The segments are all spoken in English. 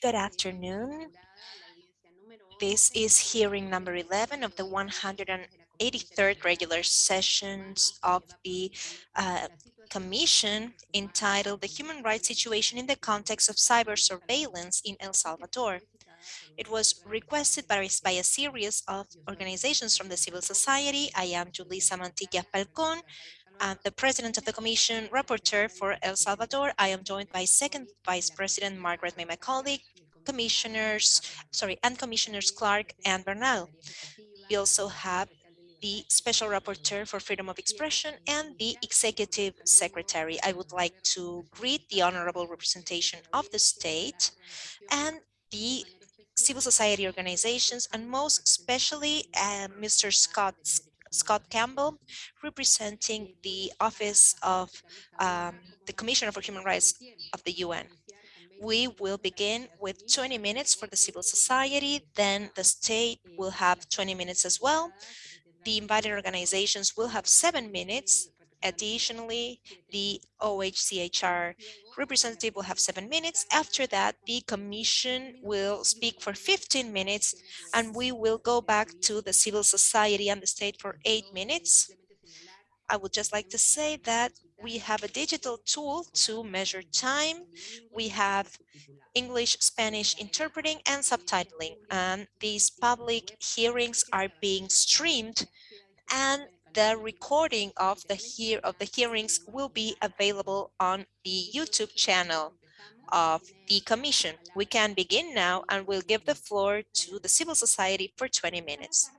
Good afternoon. This is hearing number 11 of the 183rd regular sessions of the uh, Commission entitled The Human Rights Situation in the Context of Cyber Surveillance in El Salvador. It was requested by, by a series of organizations from the civil society. I am Julissa Mantilla Falcon, uh, the president of the commission rapporteur for El Salvador. I am joined by second vice president Margaret May, my colleague, commissioners, sorry, and commissioners Clarke and Bernal. We also have the special rapporteur for freedom of expression and the executive secretary. I would like to greet the honorable representation of the state and the civil society organizations and most especially uh, Mr. Scott Scott Campbell, representing the Office of um, the Commissioner for Human Rights of the UN. We will begin with 20 minutes for the civil society, then the state will have 20 minutes as well. The invited organizations will have seven minutes. Additionally, the OHCHR representative will have seven minutes. After that, the commission will speak for 15 minutes and we will go back to the civil society and the state for eight minutes. I would just like to say that we have a digital tool to measure time. We have English, Spanish interpreting and subtitling. And these public hearings are being streamed and the recording of the hear of the hearings will be available on the YouTube channel of the Commission. We can begin now and we'll give the floor to the civil society for 20 minutes.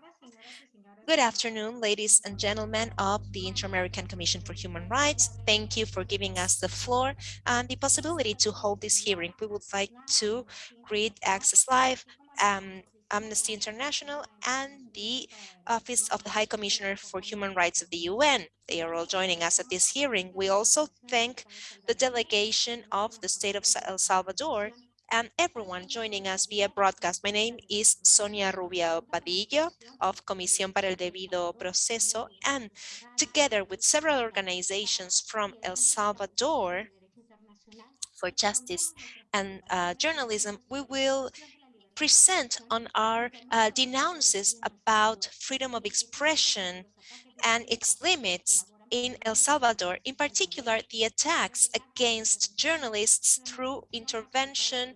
Good afternoon, ladies and gentlemen of the Inter-American Commission for Human Rights. Thank you for giving us the floor and the possibility to hold this hearing. We would like to greet Access Live, um, Amnesty International and the Office of the High Commissioner for Human Rights of the UN. They are all joining us at this hearing. We also thank the delegation of the state of El Salvador and everyone joining us via broadcast. My name is Sonia Rubio Padillo of Comisión para el Debido Proceso, and together with several organizations from El Salvador for justice and uh, journalism, we will present on our uh, denounces about freedom of expression and its limits in El Salvador, in particular, the attacks against journalists through intervention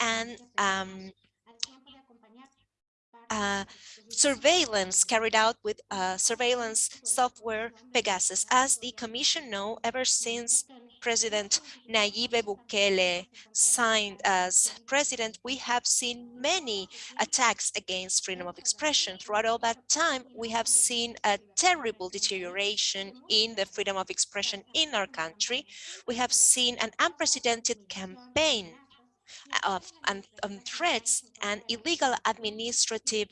and um, uh, surveillance carried out with uh, surveillance software Pegasus. As the Commission know, ever since President Nayib Bukele signed as president, we have seen many attacks against freedom of expression. Throughout all that time, we have seen a terrible deterioration in the freedom of expression in our country. We have seen an unprecedented campaign of and, threats and illegal administrative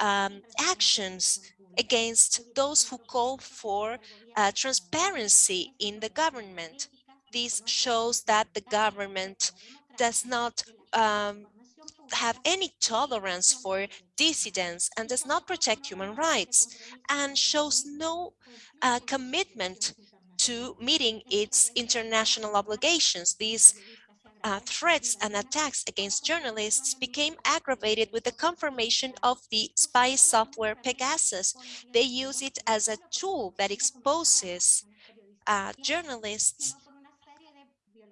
um, actions against those who call for uh, transparency in the government. This shows that the government does not um, have any tolerance for dissidents and does not protect human rights and shows no uh, commitment to meeting its international obligations. These uh, threats and attacks against journalists became aggravated with the confirmation of the spy software Pegasus. They use it as a tool that exposes uh, journalists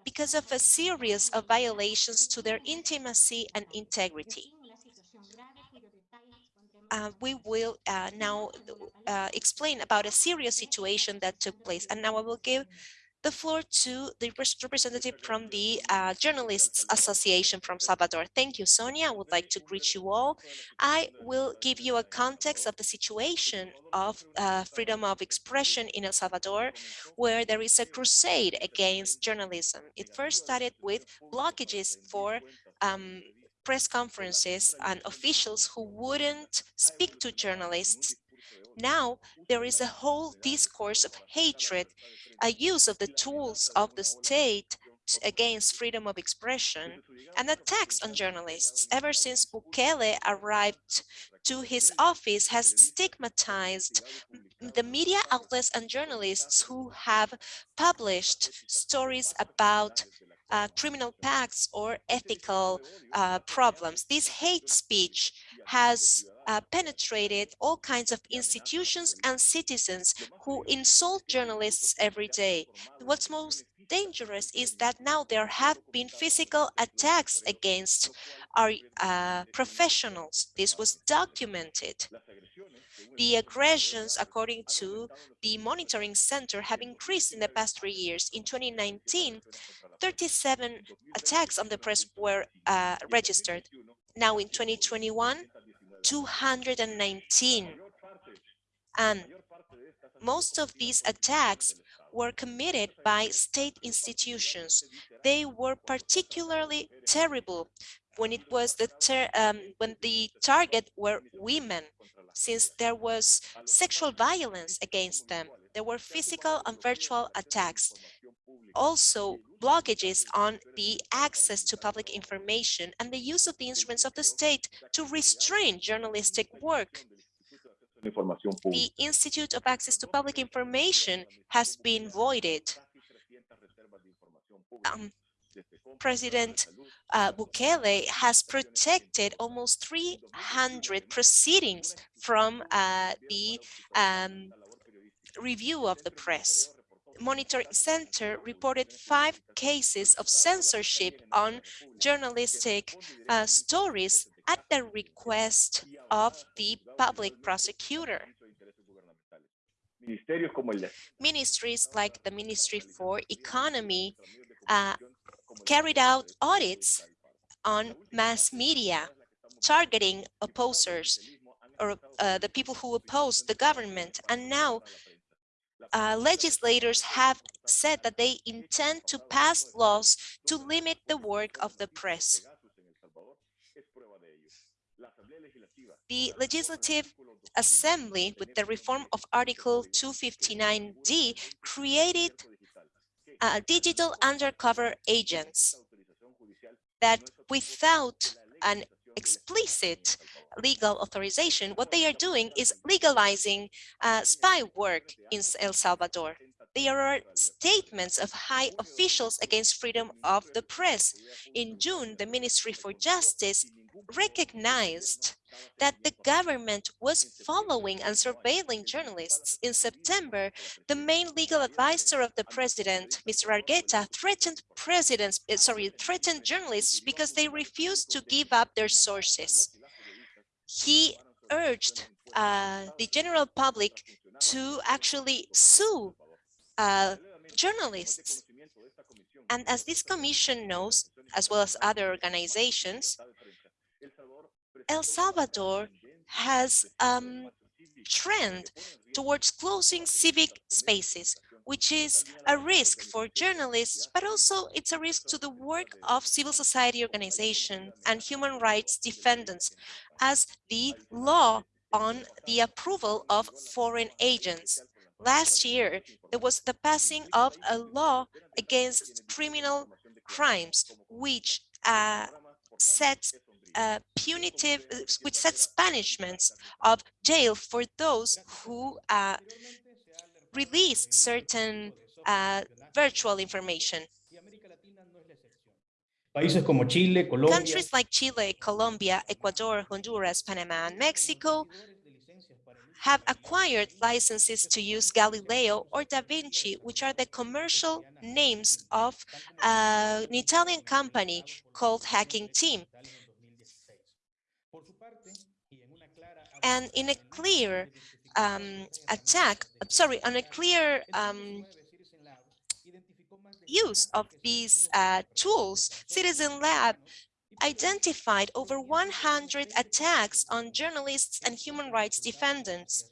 because of a series of violations to their intimacy and integrity. Uh, we will uh, now uh, explain about a serious situation that took place. And now I will give the floor to the representative from the uh, Journalists Association from Salvador. Thank you, Sonia. I would like to greet you all. I will give you a context of the situation of uh, freedom of expression in El Salvador, where there is a crusade against journalism. It first started with blockages for um, press conferences and officials who wouldn't speak to journalists now there is a whole discourse of hatred, a use of the tools of the state against freedom of expression and attacks on journalists ever since Bukele arrived to his office has stigmatized the media outlets and journalists who have published stories about uh, criminal pacts or ethical uh, problems. This hate speech has uh, penetrated all kinds of institutions and citizens who insult journalists every day. What's most dangerous is that now there have been physical attacks against our uh, professionals. This was documented. The aggressions, according to the monitoring center, have increased in the past three years. In 2019, 37 attacks on the press were uh, registered. Now in 2021, 219. And most of these attacks were committed by state institutions. They were particularly terrible when it was the um, when the target were women, since there was sexual violence against them. There were physical and virtual attacks. Also, blockages on the access to public information and the use of the instruments of the state to restrain journalistic work. The Institute of Access to Public Information has been voided. Um, President uh, Bukele has protected almost 300 proceedings from uh, the um, review of the press. Monitoring Center reported five cases of censorship on journalistic uh, stories at the request of the public prosecutor. Ministries like the Ministry for Economy uh, carried out audits on mass media, targeting opposers or uh, the people who oppose the government. And now uh, legislators have said that they intend to pass laws to limit the work of the press. The Legislative Assembly, with the reform of Article 259D, created uh, digital undercover agents that without an explicit legal authorization, what they are doing is legalizing uh, spy work in El Salvador. There are statements of high officials against freedom of the press. In June, the Ministry for Justice recognized that the government was following and surveilling journalists. In September, the main legal advisor of the president, Mr. Argueta, threatened presidents, eh, sorry, threatened journalists because they refused to give up their sources. He urged uh, the general public to actually sue uh, journalists. And as this commission knows, as well as other organizations, El Salvador has um, trend towards closing civic spaces, which is a risk for journalists, but also it's a risk to the work of civil society organizations and human rights defendants, as the law on the approval of foreign agents. Last year, there was the passing of a law against criminal crimes, which uh, sets uh, punitive, which sets punishments of jail for those who uh, release certain uh, virtual information. Countries like Chile, Colombia, Ecuador, Honduras, Panama, and Mexico have acquired licenses to use Galileo or Da Vinci, which are the commercial names of uh, an Italian company called Hacking Team. And in a clear um, attack, sorry, on a clear um, use of these uh, tools, Citizen Lab identified over 100 attacks on journalists and human rights defendants.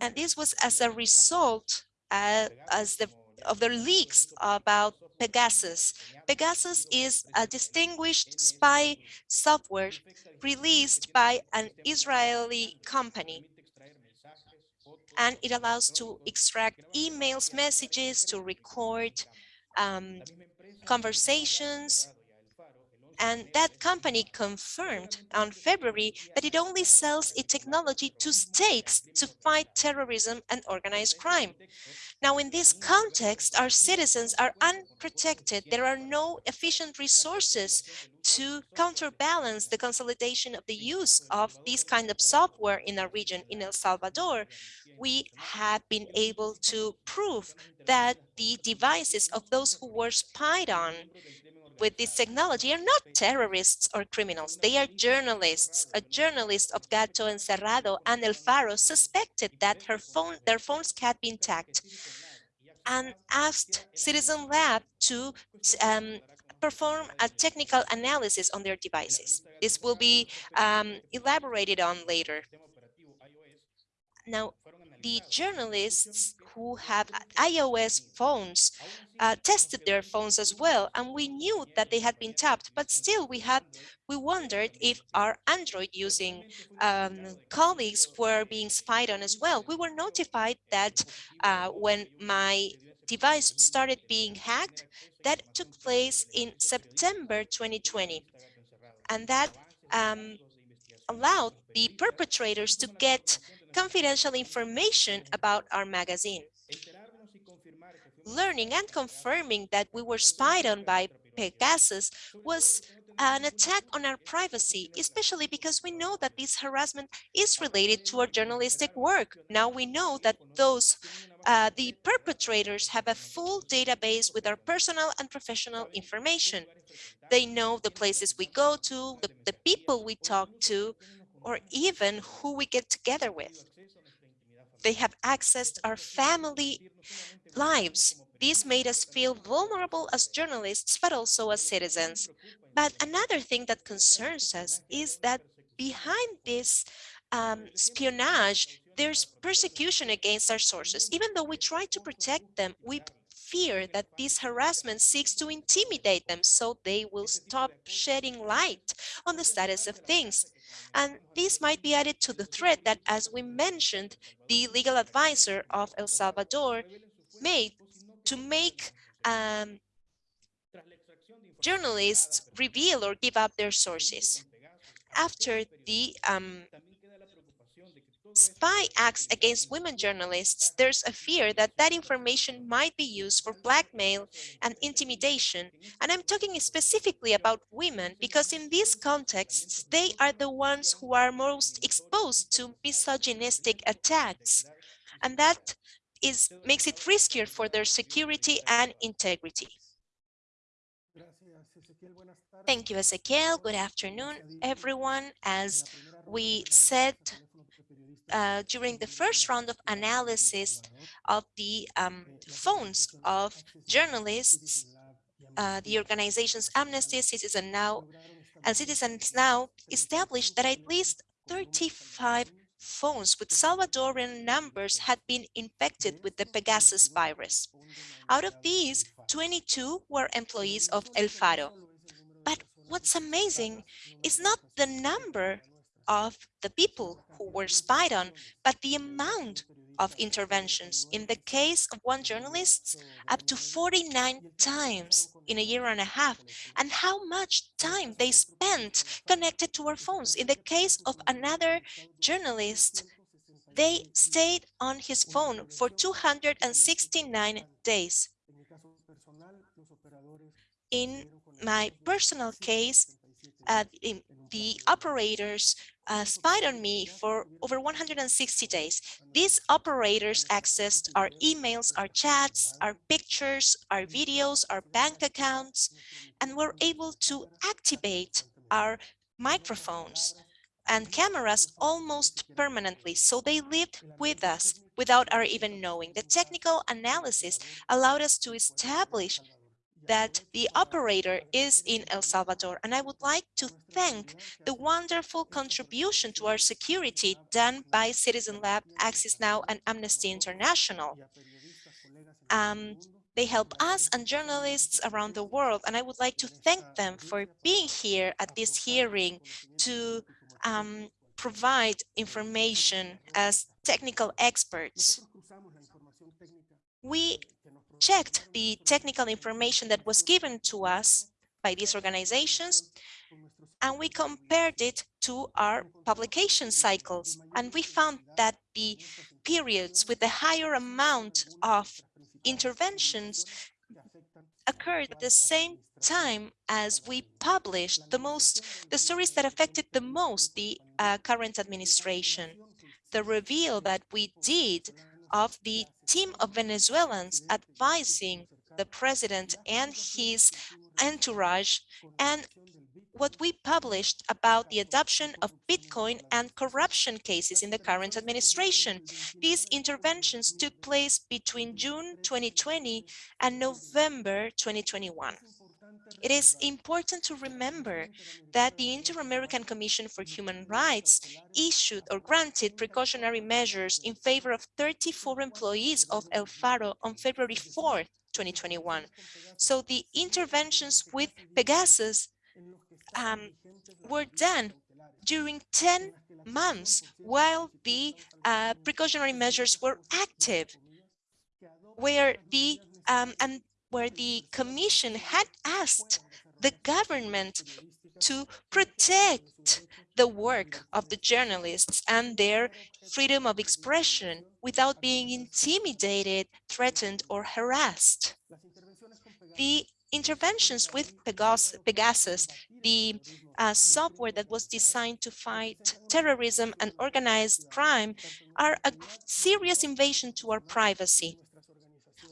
And this was as a result uh, as the, of the leaks about Pegasus. Pegasus is a distinguished spy software released by an Israeli company. And it allows to extract emails, messages, to record um, conversations. And that company confirmed on February that it only sells its technology to states to fight terrorism and organized crime. Now, in this context, our citizens are unprotected. There are no efficient resources to counterbalance the consolidation of the use of this kind of software in our region. In El Salvador, we have been able to prove that the devices of those who were spied on with this technology are not terrorists or criminals. They are journalists. A journalist of Gato Encerrado and El Faro suspected that her phone, their phones had been tagged and asked Citizen Lab to um, perform a technical analysis on their devices. This will be um, elaborated on later. Now, the journalists who have iOS phones uh, tested their phones as well, and we knew that they had been tapped, but still we had we wondered if our Android using um, colleagues were being spied on as well. We were notified that uh, when my device started being hacked, that took place in September 2020, and that um, allowed the perpetrators to get confidential information about our magazine. Learning and confirming that we were spied on by Pegasus was an attack on our privacy, especially because we know that this harassment is related to our journalistic work. Now we know that those, uh, the perpetrators have a full database with our personal and professional information. They know the places we go to, the, the people we talk to, or even who we get together with. They have accessed our family lives. This made us feel vulnerable as journalists, but also as citizens. But another thing that concerns us is that behind this um, espionage, there's persecution against our sources. Even though we try to protect them, we fear that this harassment seeks to intimidate them so they will stop shedding light on the status of things. And this might be added to the threat that, as we mentioned, the legal advisor of El Salvador made to make um, journalists reveal or give up their sources. After the um, spy acts against women journalists, there's a fear that that information might be used for blackmail and intimidation. And I'm talking specifically about women because in these contexts, they are the ones who are most exposed to misogynistic attacks. And that is makes it riskier for their security and integrity. Thank you, Ezequiel. Good afternoon, everyone. As we said uh, during the first round of analysis of the um, phones of journalists, uh, the organizations Amnesty, Citizen Now, and Citizens Now established that at least 35 phones with Salvadorian numbers had been infected with the Pegasus virus. Out of these, 22 were employees of El Faro. But what's amazing is not the number of the people who were spied on, but the amount of interventions. In the case of one journalist, up to 49 times in a year and a half, and how much time they spent connected to our phones. In the case of another journalist, they stayed on his phone for 269 days. In my personal case, uh, the operators uh, spied on me for over 160 days. These operators accessed our emails, our chats, our pictures, our videos, our bank accounts, and were able to activate our microphones and cameras almost permanently. So they lived with us without our even knowing. The technical analysis allowed us to establish that the operator is in El Salvador. And I would like to thank the wonderful contribution to our security done by Citizen Lab, Access Now, and Amnesty International. Um, they help us and journalists around the world, and I would like to thank them for being here at this hearing to um, provide information as technical experts. We checked the technical information that was given to us by these organizations, and we compared it to our publication cycles. And we found that the periods with the higher amount of interventions occurred at the same time as we published the most, the stories that affected the most the uh, current administration. The reveal that we did of the team of Venezuelans advising the president and his entourage and what we published about the adoption of Bitcoin and corruption cases in the current administration. These interventions took place between June 2020 and November 2021. It is important to remember that the Inter-American Commission for Human Rights issued or granted precautionary measures in favor of 34 employees of El Faro on February 4, 2021. So the interventions with Pegasus um, were done during 10 months while the uh, precautionary measures were active, where the um, and where the commission had asked the government to protect the work of the journalists and their freedom of expression without being intimidated, threatened, or harassed. The interventions with Pegasus, the uh, software that was designed to fight terrorism and organized crime, are a serious invasion to our privacy,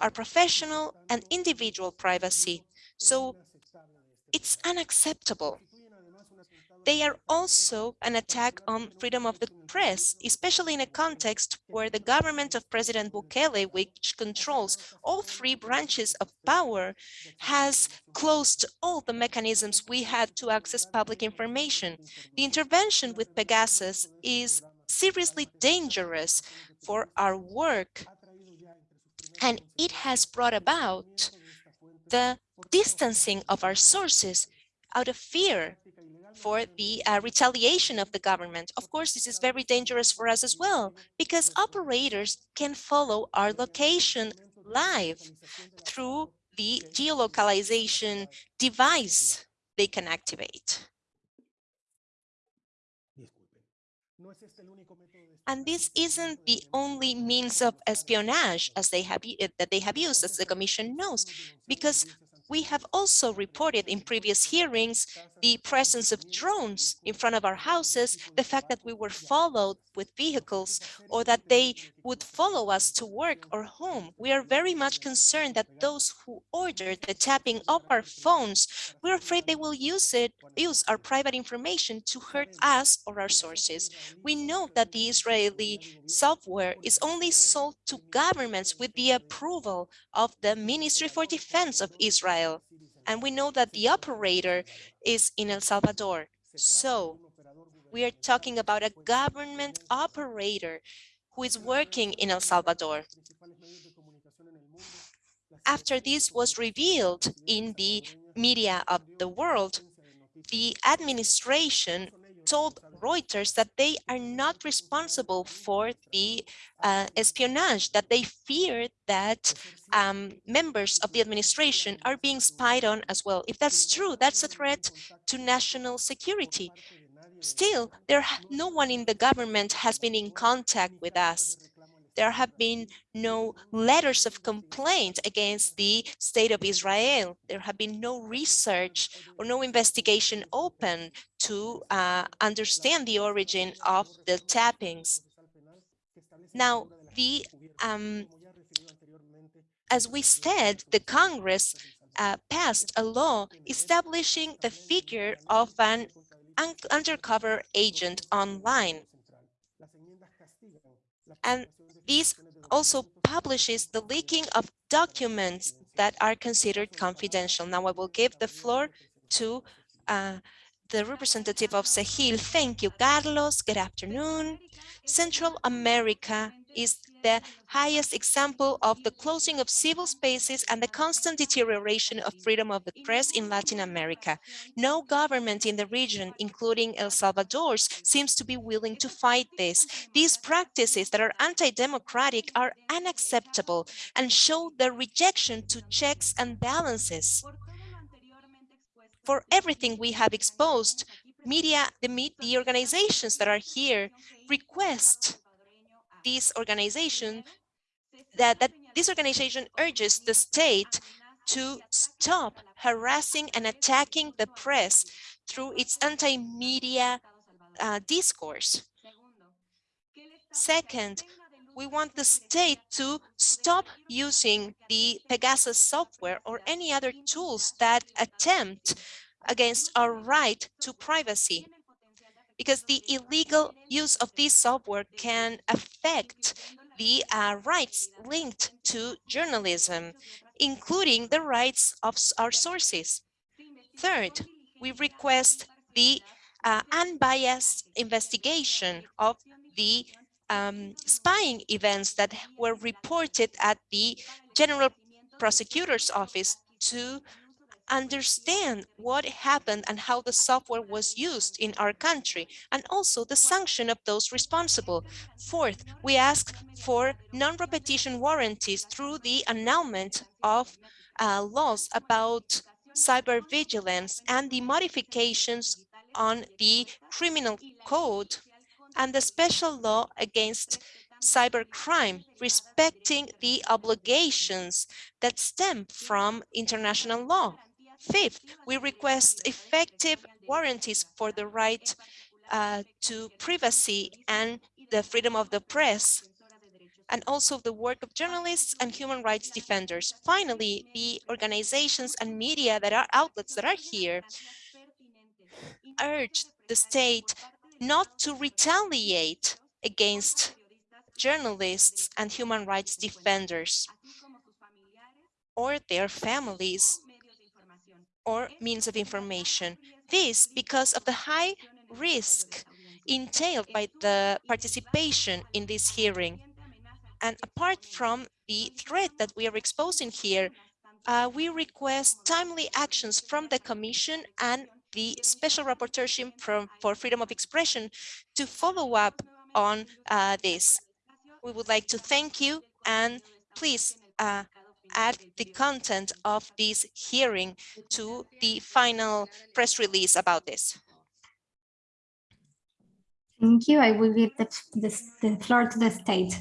our professional and individual privacy. So it's unacceptable. They are also an attack on freedom of the press, especially in a context where the government of President Bukele, which controls all three branches of power, has closed all the mechanisms we had to access public information. The intervention with Pegasus is seriously dangerous for our work, and it has brought about the distancing of our sources out of fear for the uh, retaliation of the government. Of course, this is very dangerous for us as well, because operators can follow our location live through the geolocalization device they can activate. And this isn't the only means of espionage as they have eh, that they have used, as the Commission knows, because we have also reported in previous hearings the presence of drones in front of our houses, the fact that we were followed with vehicles or that they would follow us to work or home. We are very much concerned that those who ordered the tapping of our phones, we're afraid they will use it, use our private information to hurt us or our sources. We know that the Israeli software is only sold to governments with the approval of the Ministry for Defense of Israel. And we know that the operator is in El Salvador. So we are talking about a government operator who is working in El Salvador. After this was revealed in the media of the world, the administration told Reuters that they are not responsible for the uh, espionage, that they fear that um, members of the administration are being spied on as well. If that's true, that's a threat to national security. Still, there no one in the government has been in contact with us. There have been no letters of complaint against the state of Israel. There have been no research or no investigation open to uh, understand the origin of the tappings. Now, the um, as we said, the Congress uh, passed a law establishing the figure of an un undercover agent online. And this also publishes the leaking of documents that are considered confidential. Now I will give the floor to uh, the representative of CEJIL. Thank you, Carlos. Good afternoon. Central America is the highest example of the closing of civil spaces and the constant deterioration of freedom of the press in Latin America. No government in the region, including El Salvador's, seems to be willing to fight this. These practices that are anti-democratic are unacceptable and show the rejection to checks and balances. For everything we have exposed, media, the, the organizations that are here request this organization that, that this organization urges the state to stop harassing and attacking the press through its anti-media uh, discourse. Second, we want the state to stop using the Pegasus software or any other tools that attempt against our right to privacy because the illegal use of this software can affect the uh, rights linked to journalism, including the rights of our sources. Third, we request the uh, unbiased investigation of the um, spying events that were reported at the General Prosecutor's Office to understand what happened and how the software was used in our country, and also the sanction of those responsible. Fourth, we ask for non-repetition warranties through the annulment of uh, laws about cyber vigilance and the modifications on the criminal code and the special law against cybercrime, respecting the obligations that stem from international law. Fifth, we request effective warranties for the right uh, to privacy and the freedom of the press, and also the work of journalists and human rights defenders. Finally, the organizations and media that are outlets that are here urge the state not to retaliate against journalists and human rights defenders or their families or means of information. This because of the high risk entailed by the participation in this hearing. And apart from the threat that we are exposing here, uh, we request timely actions from the Commission and the Special Rapporteurship for Freedom of Expression to follow up on uh, this. We would like to thank you and please uh, add the content of this hearing to the final press release about this. Thank you. I will give the, the, the floor to the state.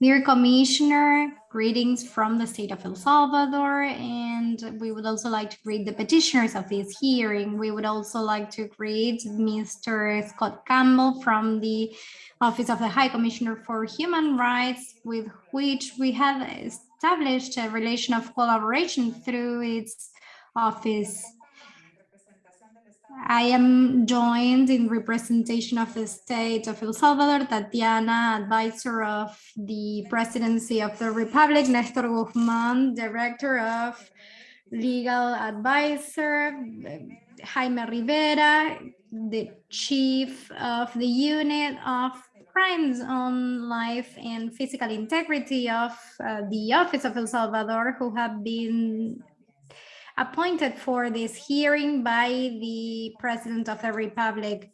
Dear Commissioner, greetings from the state of El Salvador, and we would also like to greet the petitioners of this hearing. We would also like to greet Mr. Scott Campbell from the Office of the High Commissioner for Human Rights, with which we have established a relation of collaboration through its office. I am joined in representation of the state of El Salvador, Tatiana, advisor of the presidency of the Republic, Nestor Guzman, director of legal advisor, Jaime Rivera, the chief of the unit of crimes on life and physical integrity of uh, the Office of El Salvador, who have been appointed for this hearing by the President of the Republic.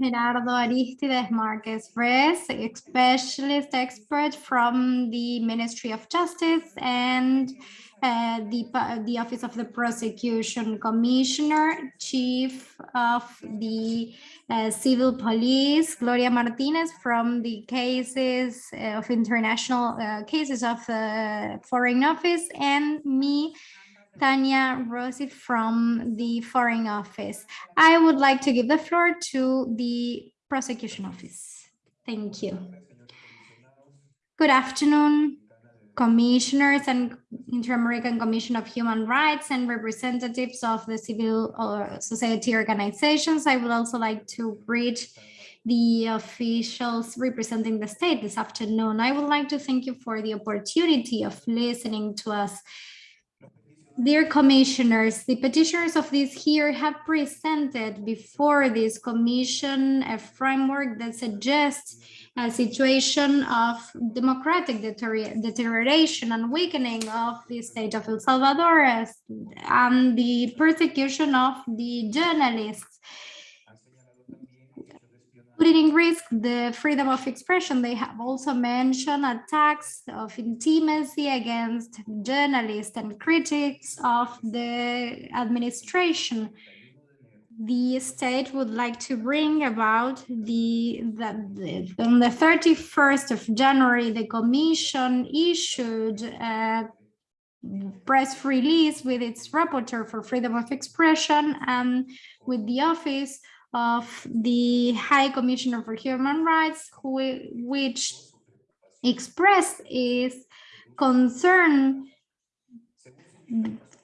Gerardo Aristides Marquez Reyes, specialist expert from the Ministry of Justice and uh, the, the Office of the Prosecution Commissioner, Chief of the uh, Civil Police, Gloria Martinez from the cases uh, of international uh, cases of the Foreign Office, and me, Tanya Rossi from the Foreign Office. I would like to give the floor to the Prosecution Office. Thank you. Good afternoon, commissioners and Inter-American Commission of Human Rights and representatives of the civil or society organizations. I would also like to greet the officials representing the state this afternoon. I would like to thank you for the opportunity of listening to us. Dear commissioners, the petitioners of this here have presented before this commission a framework that suggests a situation of democratic deterioration and weakening of the state of El Salvador and the persecution of the journalists putting in risk the freedom of expression. They have also mentioned attacks of intimacy against journalists and critics of the administration. The state would like to bring about the, the, the on the 31st of January, the commission issued a press release with its rapporteur for freedom of expression and with the office of the High Commissioner for Human Rights, who, which expressed its concern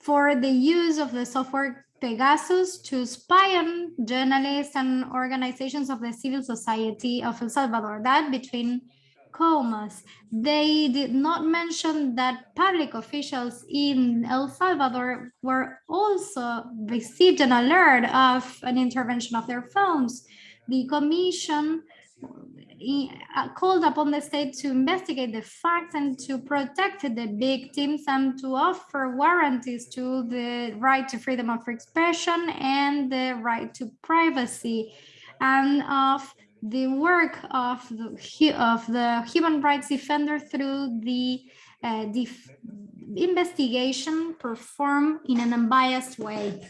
for the use of the software Pegasus to spy on journalists and organizations of the civil society of El Salvador, that between comas. They did not mention that public officials in El Salvador were also received an alert of an intervention of their phones. The commission called upon the state to investigate the facts and to protect the victims and to offer warranties to the right to freedom of expression and the right to privacy and of the work of the, of the human rights defender through the uh, investigation performed in an unbiased way.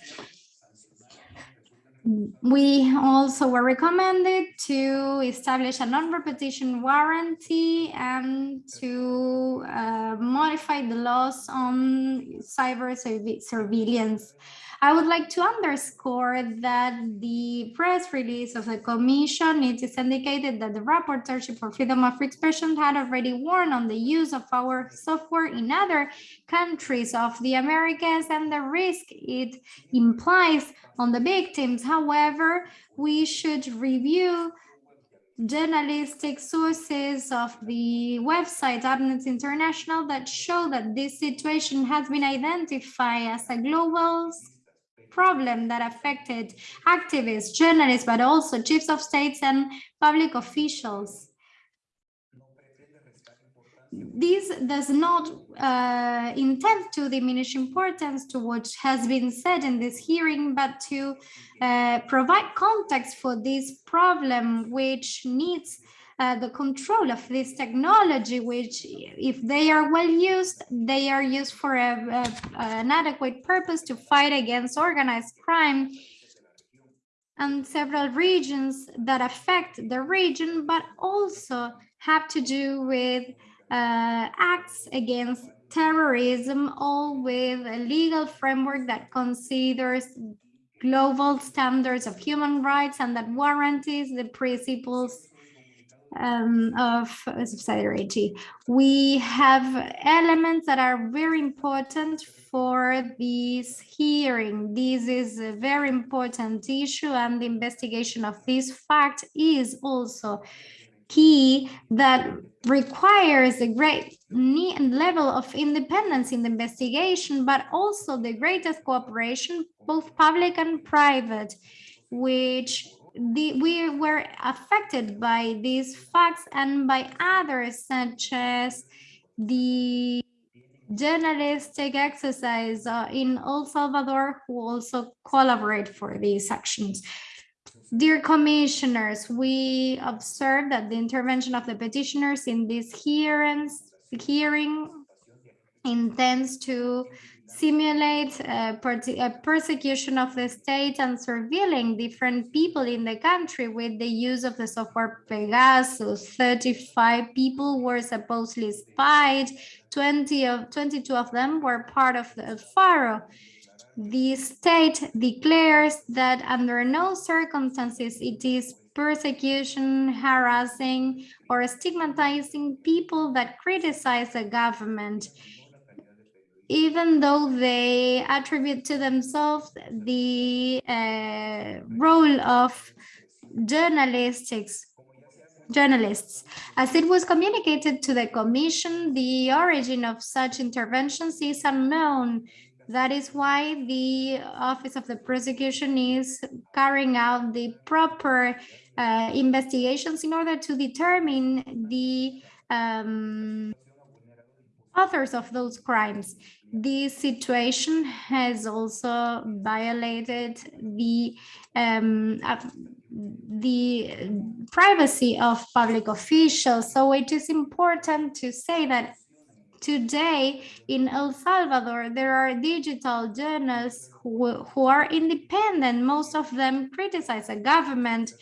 We also were recommended to establish a non-repetition warranty and to uh, modify the laws on cyber surveillance. I would like to underscore that the press release of the Commission, it is indicated that the Rapporteurship for Freedom of Expression had already warned on the use of our software in other countries of the Americas and the risk it implies on the victims. However, we should review journalistic sources of the website Amnesty International that show that this situation has been identified as a global problem that affected activists, journalists, but also chiefs of states and public officials. This does not uh, intend to diminish importance to what has been said in this hearing, but to uh, provide context for this problem, which needs uh, the control of this technology, which if they are well used, they are used for a, a, an adequate purpose to fight against organized crime and several regions that affect the region, but also have to do with uh, acts against terrorism, all with a legal framework that considers global standards of human rights and that guarantees the principles um, of subsidiarity. We have elements that are very important for this hearing. This is a very important issue and the investigation of this fact is also key that requires a great level of independence in the investigation, but also the greatest cooperation, both public and private, which the, we were affected by these facts and by others such as the journalistic exercise uh, in El Salvador who also collaborate for these actions. Dear commissioners, we observed that the intervention of the petitioners in this hearings, hearing intends to simulate a, a, persecution of the state and surveilling different people in the country with the use of the software Pegasus. 35 people were supposedly spied, 20 of 22 of them were part of the Faro. The state declares that under no circumstances it is persecution, harassing, or stigmatizing people that criticize the government even though they attribute to themselves the uh, role of journalistics journalists. As it was communicated to the commission, the origin of such interventions is unknown. That is why the Office of the Prosecution is carrying out the proper uh, investigations in order to determine the um, authors of those crimes. This situation has also violated the um, uh, the privacy of public officials. So it is important to say that today in El Salvador, there are digital journals who, who are independent. Most of them criticize the government,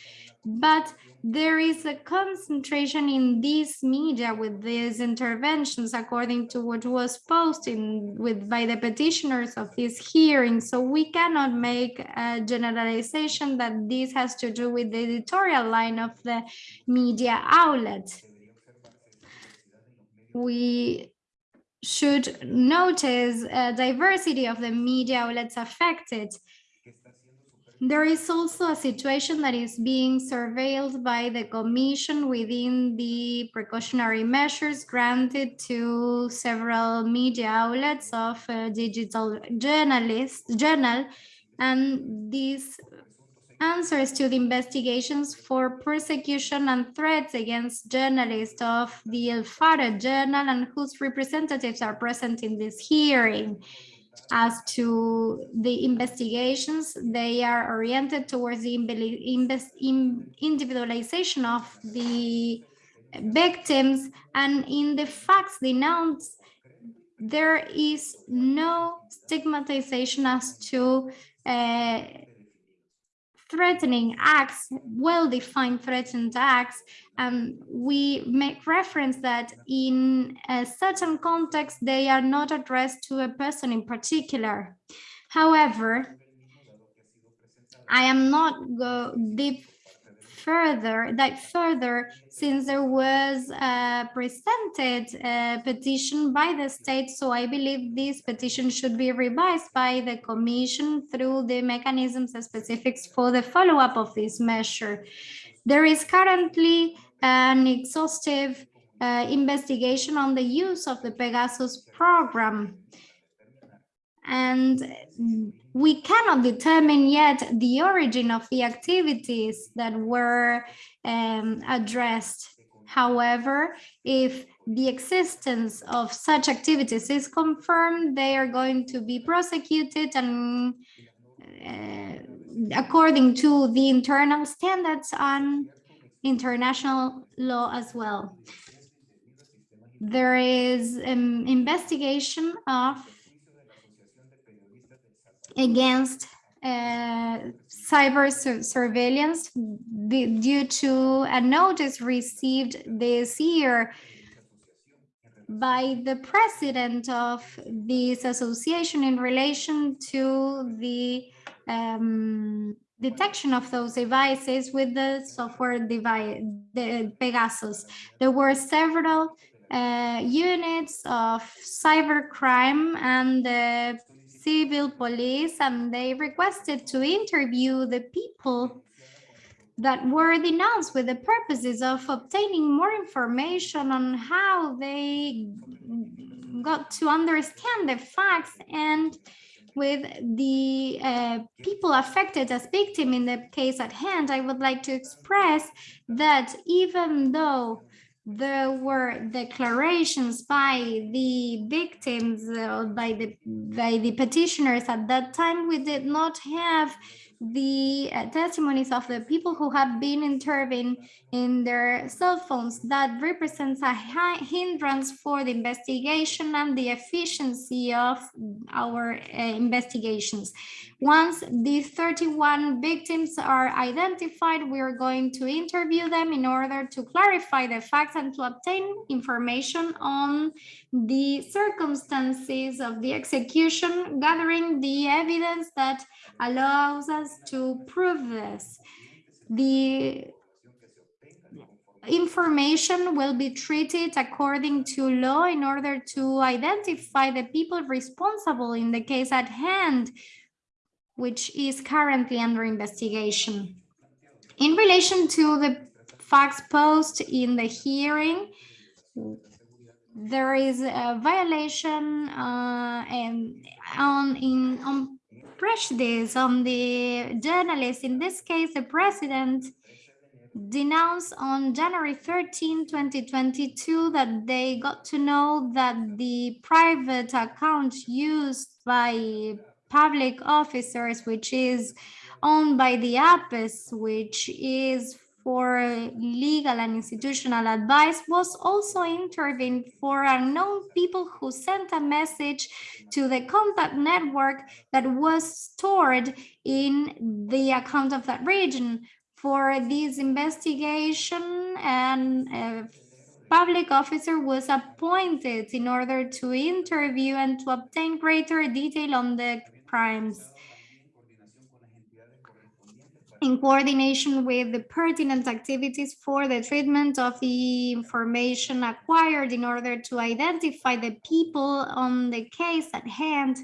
but there is a concentration in these media with these interventions according to what was posted with by the petitioners of this hearing. So we cannot make a generalization that this has to do with the editorial line of the media outlet. We should notice a diversity of the media outlets affected there is also a situation that is being surveilled by the Commission within the precautionary measures granted to several media outlets of digital journalists, journal, and these answers to the investigations for persecution and threats against journalists of the El Faro Journal and whose representatives are present in this hearing. As to the investigations, they are oriented towards the individualization of the victims and in the facts denounced, there is no stigmatization as to uh, threatening acts, well-defined threatened acts, and we make reference that in a certain context, they are not addressed to a person in particular. However, I am not go deep further, that further, since there was a presented a petition by the state, so I believe this petition should be revised by the commission through the mechanisms and specifics for the follow-up of this measure. There is currently an exhaustive uh, investigation on the use of the Pegasus program. And we cannot determine yet the origin of the activities that were um, addressed. However, if the existence of such activities is confirmed, they are going to be prosecuted and uh, according to the internal standards and international law as well. There is an investigation of against uh, cyber su surveillance due to a notice received this year by the president of this association in relation to the um, detection of those devices with the software device, the Pegasus. There were several uh, units of cybercrime and the civil police and they requested to interview the people that were denounced with the purposes of obtaining more information on how they got to understand the facts and with the uh, people affected as victim in the case at hand, I would like to express that even though there were declarations by the victims uh, by the by the petitioners at that time we did not have the uh, testimonies of the people who have been intervened in their cell phones that represents a hindrance for the investigation and the efficiency of our uh, investigations. Once these 31 victims are identified, we are going to interview them in order to clarify the facts and to obtain information on the circumstances of the execution, gathering the evidence that allows us to prove this. The information will be treated according to law in order to identify the people responsible in the case at hand, which is currently under investigation. In relation to the facts posed in the hearing, there is a violation uh, and on in on prejudice on the journalist. In this case, the president denounced on January 13, 2022, that they got to know that the private account used by public officers, which is owned by the APES, which is for legal and institutional advice, was also intervened for unknown people who sent a message to the contact network that was stored in the account of that region. For this investigation, and a public officer was appointed in order to interview and to obtain greater detail on the crimes in coordination with the pertinent activities for the treatment of the information acquired in order to identify the people on the case at hand,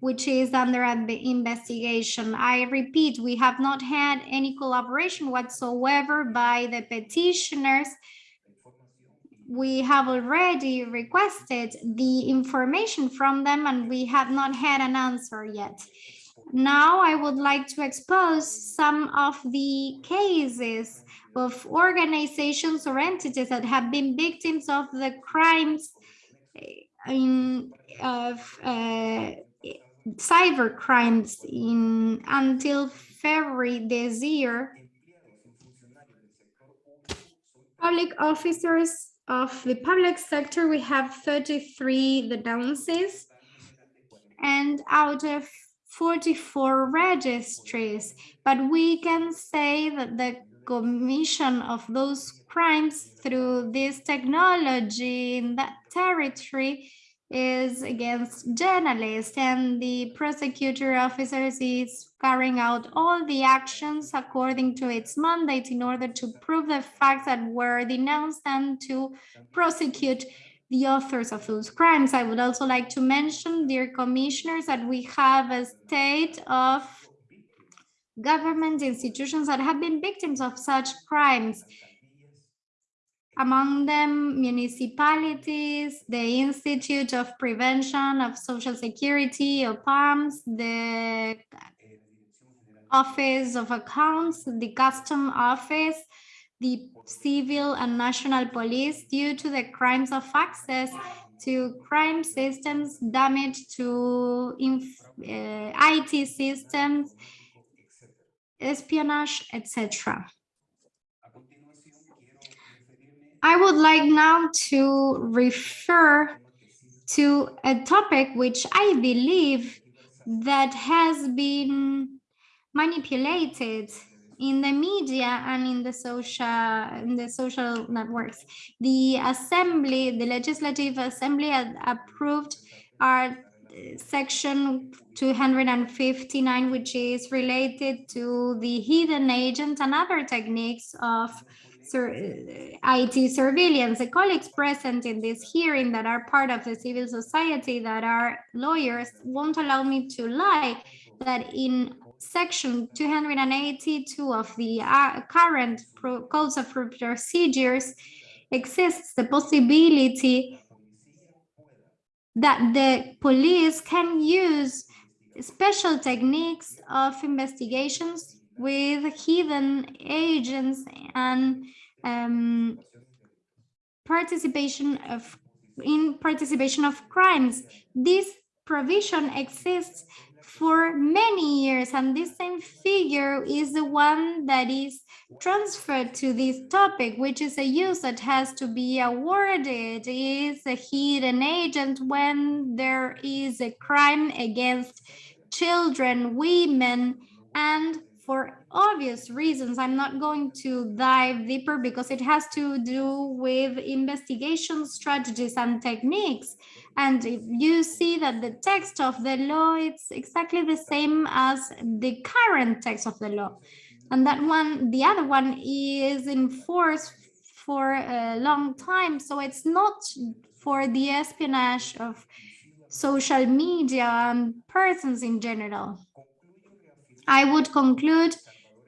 which is under investigation. I repeat, we have not had any collaboration whatsoever by the petitioners. We have already requested the information from them and we have not had an answer yet. Now I would like to expose some of the cases of organizations or entities that have been victims of the crimes in of uh, cyber crimes in until February this year. Public officers of the public sector, we have 33 denounces and out of 44 registries, but we can say that the commission of those crimes through this technology in that territory is against journalists and the prosecutor officers is carrying out all the actions according to its mandate in order to prove the facts that were denounced and to prosecute the authors of those crimes. I would also like to mention, dear commissioners, that we have a state of government institutions that have been victims of such crimes. Among them, municipalities, the Institute of Prevention of Social Security, OPAMS, the Office of Accounts, the Custom Office, the civil and national police due to the crimes of access to crime systems, damage to uh, IT systems, espionage, etc. I would like now to refer to a topic which I believe that has been manipulated in the media and in the social in the social networks. The assembly, the legislative assembly approved our section 259, which is related to the hidden agent and other techniques of IT surveillance. The colleagues present in this hearing that are part of the civil society that are lawyers won't allow me to lie that in section 282 of the uh, current codes of procedures exists the possibility that the police can use special techniques of investigations with hidden agents and um, participation of in participation of crimes. This provision exists for many years and this same figure is the one that is transferred to this topic which is a use that has to be awarded is a hidden agent when there is a crime against children women and for obvious reasons. I'm not going to dive deeper because it has to do with investigation strategies and techniques. And if you see that the text of the law, it's exactly the same as the current text of the law. And that one, the other one is in force for a long time. So it's not for the espionage of social media and persons in general. I would conclude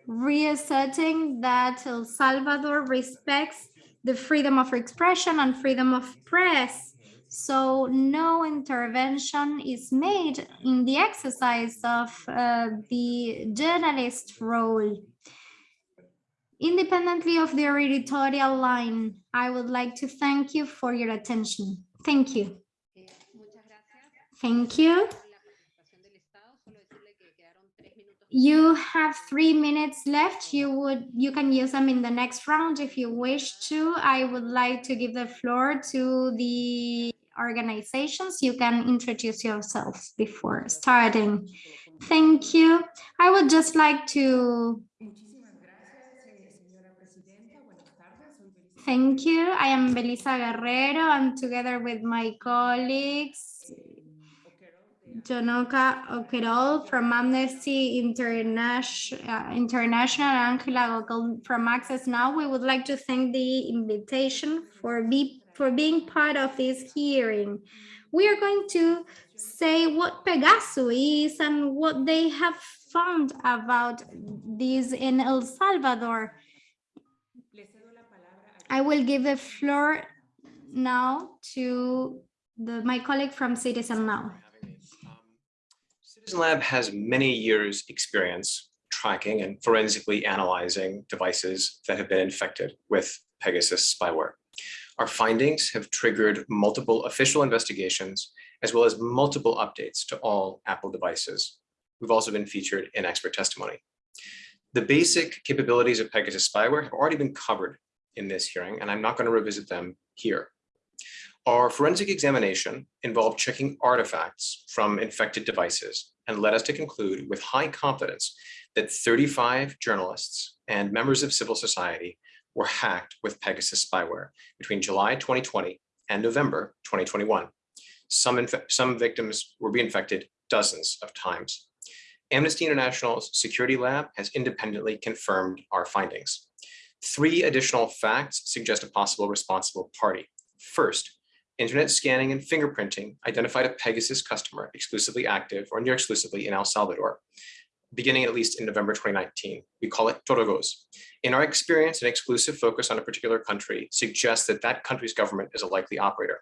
reasserting that El Salvador respects the freedom of expression and freedom of press. So no intervention is made in the exercise of uh, the journalist role. Independently of their editorial line, I would like to thank you for your attention. Thank you. Thank you. You have three minutes left. You would you can use them in the next round if you wish to. I would like to give the floor to the organizations. You can introduce yourselves before starting. Thank you. I would just like to Thank you. I am Belisa Guerrero and together with my colleagues, Jonoka Okerol from Amnesty International, International Angela Gogol from Access Now, we would like to thank the invitation for, be, for being part of this hearing. We are going to say what Pegasus is and what they have found about this in El Salvador. I will give the floor now to the, my colleague from Citizen Now. Lab has many years experience tracking and forensically analyzing devices that have been infected with Pegasus spyware. Our findings have triggered multiple official investigations as well as multiple updates to all Apple devices. We've also been featured in expert testimony. The basic capabilities of Pegasus spyware have already been covered in this hearing, and I'm not going to revisit them here. Our forensic examination involved checking artifacts from infected devices and led us to conclude with high confidence that 35 journalists and members of civil society were hacked with Pegasus spyware between July 2020 and November 2021. Some, some victims were reinfected dozens of times. Amnesty International's security lab has independently confirmed our findings. Three additional facts suggest a possible responsible party. First, internet scanning and fingerprinting identified a Pegasus customer exclusively active or near exclusively in El Salvador, beginning at least in November 2019. We call it Torogoz. In our experience, an exclusive focus on a particular country suggests that that country's government is a likely operator.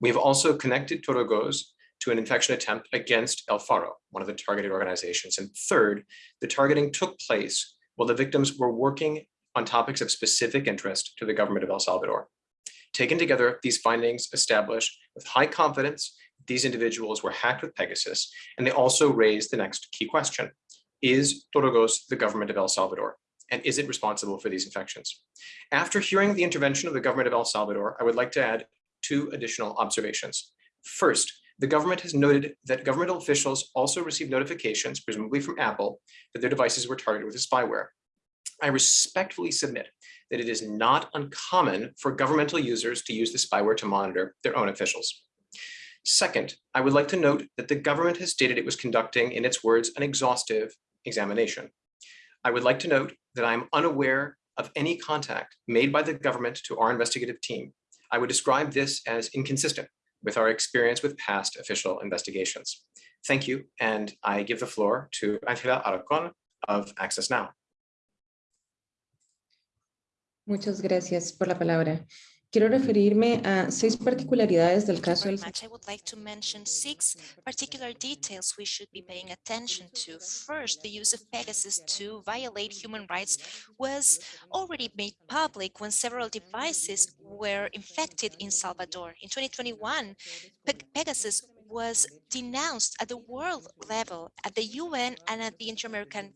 We have also connected Torogoz to an infection attempt against El Faro, one of the targeted organizations. And third, the targeting took place while the victims were working on topics of specific interest to the government of El Salvador. Taken together, these findings establish with high confidence these individuals were hacked with Pegasus, and they also raise the next key question. Is Torogoz the government of El Salvador? And is it responsible for these infections? After hearing the intervention of the government of El Salvador, I would like to add two additional observations. First, the government has noted that governmental officials also received notifications, presumably from Apple, that their devices were targeted with spyware. I respectfully submit that it is not uncommon for governmental users to use the spyware to monitor their own officials. Second, I would like to note that the government has stated it was conducting, in its words, an exhaustive examination. I would like to note that I'm unaware of any contact made by the government to our investigative team. I would describe this as inconsistent with our experience with past official investigations. Thank you, and I give the floor to Angela Alarcón of Access Now. Muchas gracias por la palabra. Quiero referirme a seis particularidades del caso del. I would like to mention six particular details we should be paying attention to. First, the use of Pegasus to violate human rights was already made public when several devices were infected in Salvador. In 2021, Pegasus was denounced at the world level, at the UN and at the Inter-American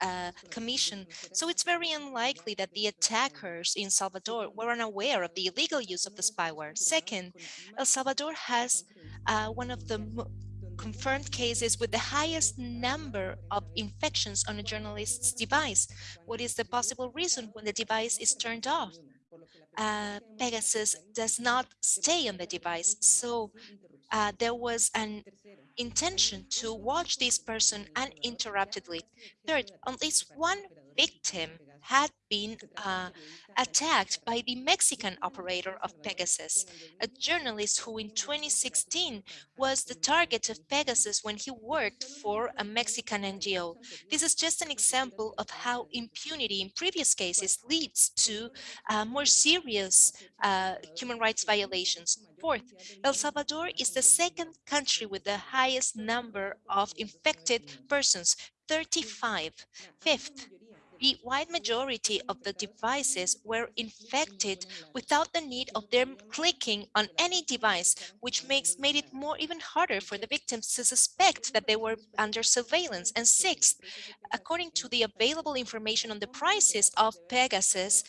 uh, commission. So it's very unlikely that the attackers in Salvador were unaware of the illegal use of the spyware. Second, El Salvador has uh, one of the confirmed cases with the highest number of infections on a journalist's device. What is the possible reason when the device is turned off? Uh, Pegasus does not stay on the device. So uh, there was an intention to watch this person uninterruptedly. Third, at least one victim had been uh, attacked by the Mexican operator of Pegasus, a journalist who in 2016 was the target of Pegasus when he worked for a Mexican NGO. This is just an example of how impunity in previous cases leads to uh, more serious uh, human rights violations. Fourth, El Salvador is the second country with the highest number of infected persons, 35. Fifth, the wide majority of the devices were infected without the need of them clicking on any device, which makes made it more even harder for the victims to suspect that they were under surveillance. And sixth, according to the available information on the prices of Pegasus,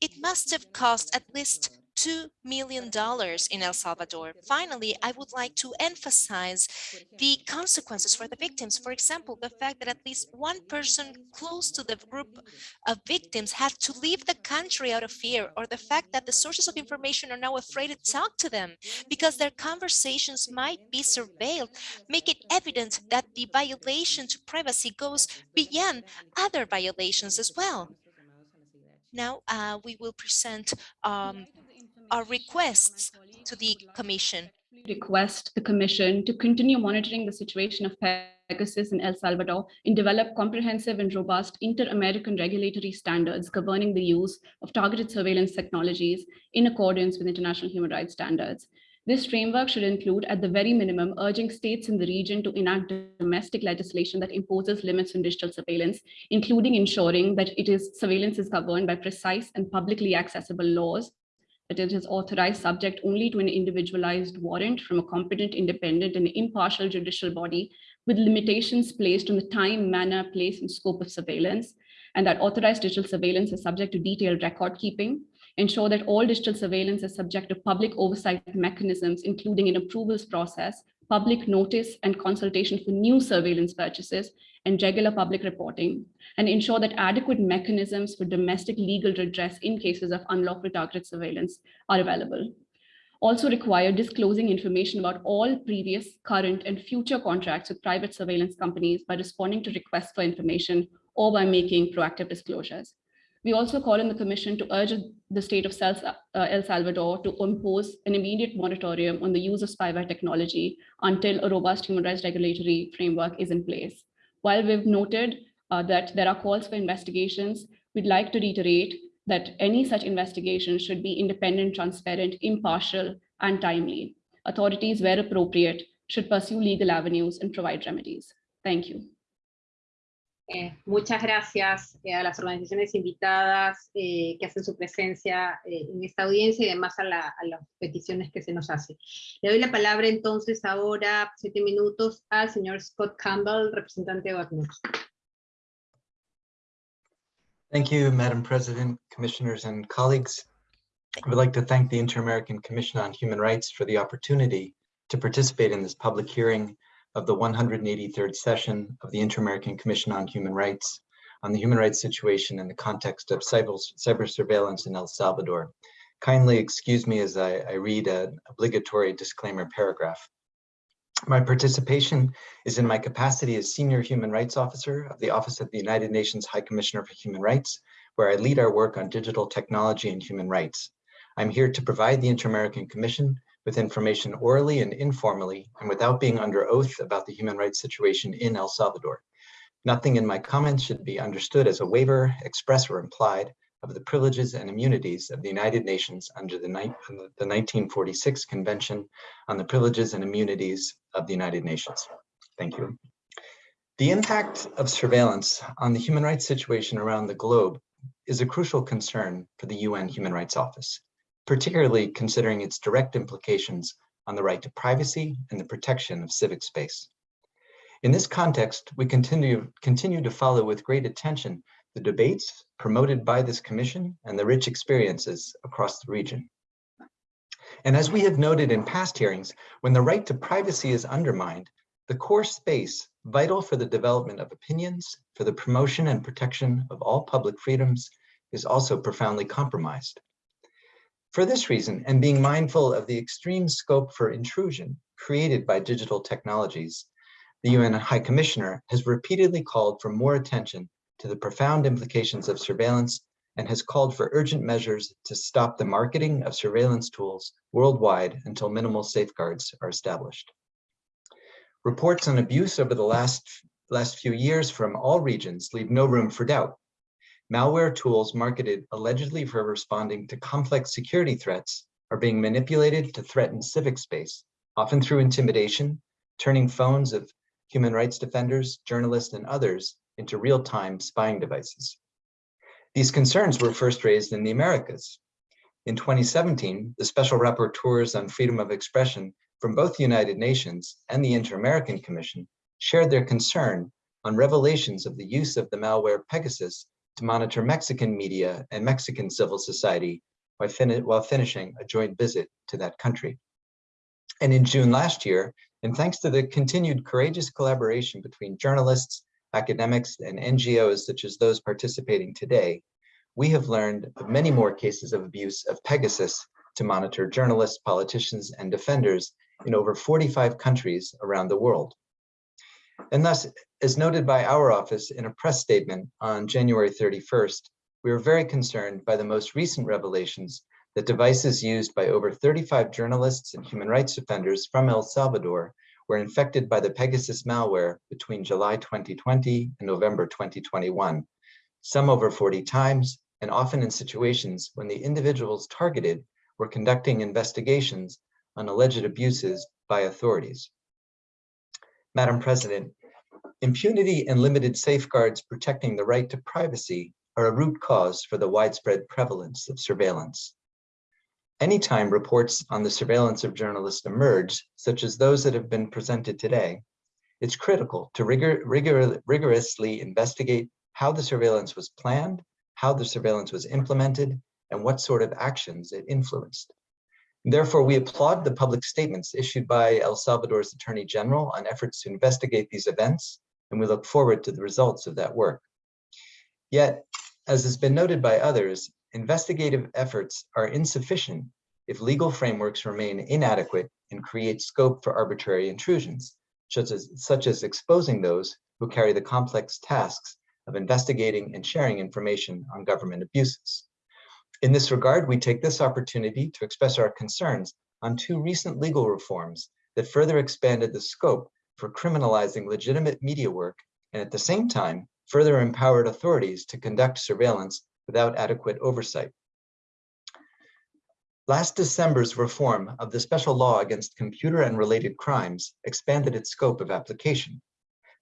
it must have cost at least $2 million in El Salvador. Finally, I would like to emphasize the consequences for the victims. For example, the fact that at least one person close to the group of victims had to leave the country out of fear, or the fact that the sources of information are now afraid to talk to them because their conversations might be surveilled, make it evident that the violation to privacy goes beyond other violations as well. Now uh, we will present um, our requests to the Commission. request the Commission to continue monitoring the situation of Pegasus in El Salvador and develop comprehensive and robust inter-American regulatory standards governing the use of targeted surveillance technologies in accordance with international human rights standards. This framework should include, at the very minimum, urging states in the region to enact domestic legislation that imposes limits on digital surveillance, including ensuring that it is surveillance is governed by precise and publicly accessible laws is authorized subject only to an individualized warrant from a competent, independent, and impartial judicial body with limitations placed on the time, manner, place, and scope of surveillance, and that authorized digital surveillance is subject to detailed record keeping, ensure that all digital surveillance is subject to public oversight mechanisms, including an approvals process, public notice and consultation for new surveillance purchases, and regular public reporting, and ensure that adequate mechanisms for domestic legal redress in cases of unlawful targeted surveillance are available. Also require disclosing information about all previous, current, and future contracts with private surveillance companies by responding to requests for information or by making proactive disclosures. We also call on the Commission to urge the state of uh, El Salvador to impose an immediate moratorium on the use of spyware technology until a robust human rights regulatory framework is in place. While we've noted uh, that there are calls for investigations, we'd like to reiterate that any such investigation should be independent, transparent, impartial, and timely. Authorities, where appropriate, should pursue legal avenues and provide remedies. Thank you. Eh, muchas gracias eh, a las organizaciones invitadas eh, que hacen su presencia eh, en esta audiencia y además a, la, a, las peticiones que se nos hacen. Le doy la palabra entonces ahora, siete minutos, al señor Scott Campbell, representante de OACNUR. Thank you, Madam President, Commissioners and colleagues. I would like to thank the Inter-American Commission on Human Rights for the opportunity to participate in this public hearing of the 183rd session of the Inter-American Commission on Human Rights on the human rights situation in the context of cyber, cyber surveillance in El Salvador. Kindly excuse me as I, I read an obligatory disclaimer paragraph. My participation is in my capacity as Senior Human Rights Officer of the Office of the United Nations High Commissioner for Human Rights, where I lead our work on digital technology and human rights. I'm here to provide the Inter-American Commission with information orally and informally and without being under oath about the human rights situation in El Salvador. Nothing in my comments should be understood as a waiver, express or implied, of the privileges and immunities of the United Nations under the, the 1946 Convention on the Privileges and Immunities of the United Nations. Thank you. The impact of surveillance on the human rights situation around the globe is a crucial concern for the UN Human Rights Office particularly considering its direct implications on the right to privacy and the protection of civic space. In this context, we continue, continue to follow with great attention the debates promoted by this commission and the rich experiences across the region. And as we have noted in past hearings, when the right to privacy is undermined, the core space vital for the development of opinions, for the promotion and protection of all public freedoms, is also profoundly compromised. For this reason, and being mindful of the extreme scope for intrusion created by digital technologies, the UN High Commissioner has repeatedly called for more attention to the profound implications of surveillance and has called for urgent measures to stop the marketing of surveillance tools worldwide until minimal safeguards are established. Reports on abuse over the last, last few years from all regions leave no room for doubt. Malware tools marketed allegedly for responding to complex security threats are being manipulated to threaten civic space, often through intimidation, turning phones of human rights defenders, journalists, and others into real-time spying devices. These concerns were first raised in the Americas. In 2017, the Special Rapporteurs on Freedom of Expression from both the United Nations and the Inter-American Commission shared their concern on revelations of the use of the malware Pegasus to monitor Mexican media and Mexican civil society while, fin while finishing a joint visit to that country. And in June last year, and thanks to the continued courageous collaboration between journalists, academics, and NGOs such as those participating today, we have learned of many more cases of abuse of Pegasus to monitor journalists, politicians, and defenders in over 45 countries around the world. And thus, as noted by our office in a press statement on January 31st, we were very concerned by the most recent revelations that devices used by over 35 journalists and human rights defenders from El Salvador were infected by the Pegasus malware between July 2020 and November 2021, some over 40 times, and often in situations when the individuals targeted were conducting investigations on alleged abuses by authorities. Madam President, impunity and limited safeguards protecting the right to privacy are a root cause for the widespread prevalence of surveillance. Anytime reports on the surveillance of journalists emerge, such as those that have been presented today, it's critical to rigor, rigor, rigorously investigate how the surveillance was planned, how the surveillance was implemented, and what sort of actions it influenced. Therefore, we applaud the public statements issued by El Salvador's Attorney General on efforts to investigate these events, and we look forward to the results of that work. Yet, as has been noted by others, investigative efforts are insufficient if legal frameworks remain inadequate and create scope for arbitrary intrusions, such as, such as exposing those who carry the complex tasks of investigating and sharing information on government abuses. In this regard, we take this opportunity to express our concerns on two recent legal reforms that further expanded the scope for criminalizing legitimate media work and at the same time further empowered authorities to conduct surveillance without adequate oversight. Last December's reform of the special law against computer and related crimes expanded its scope of application.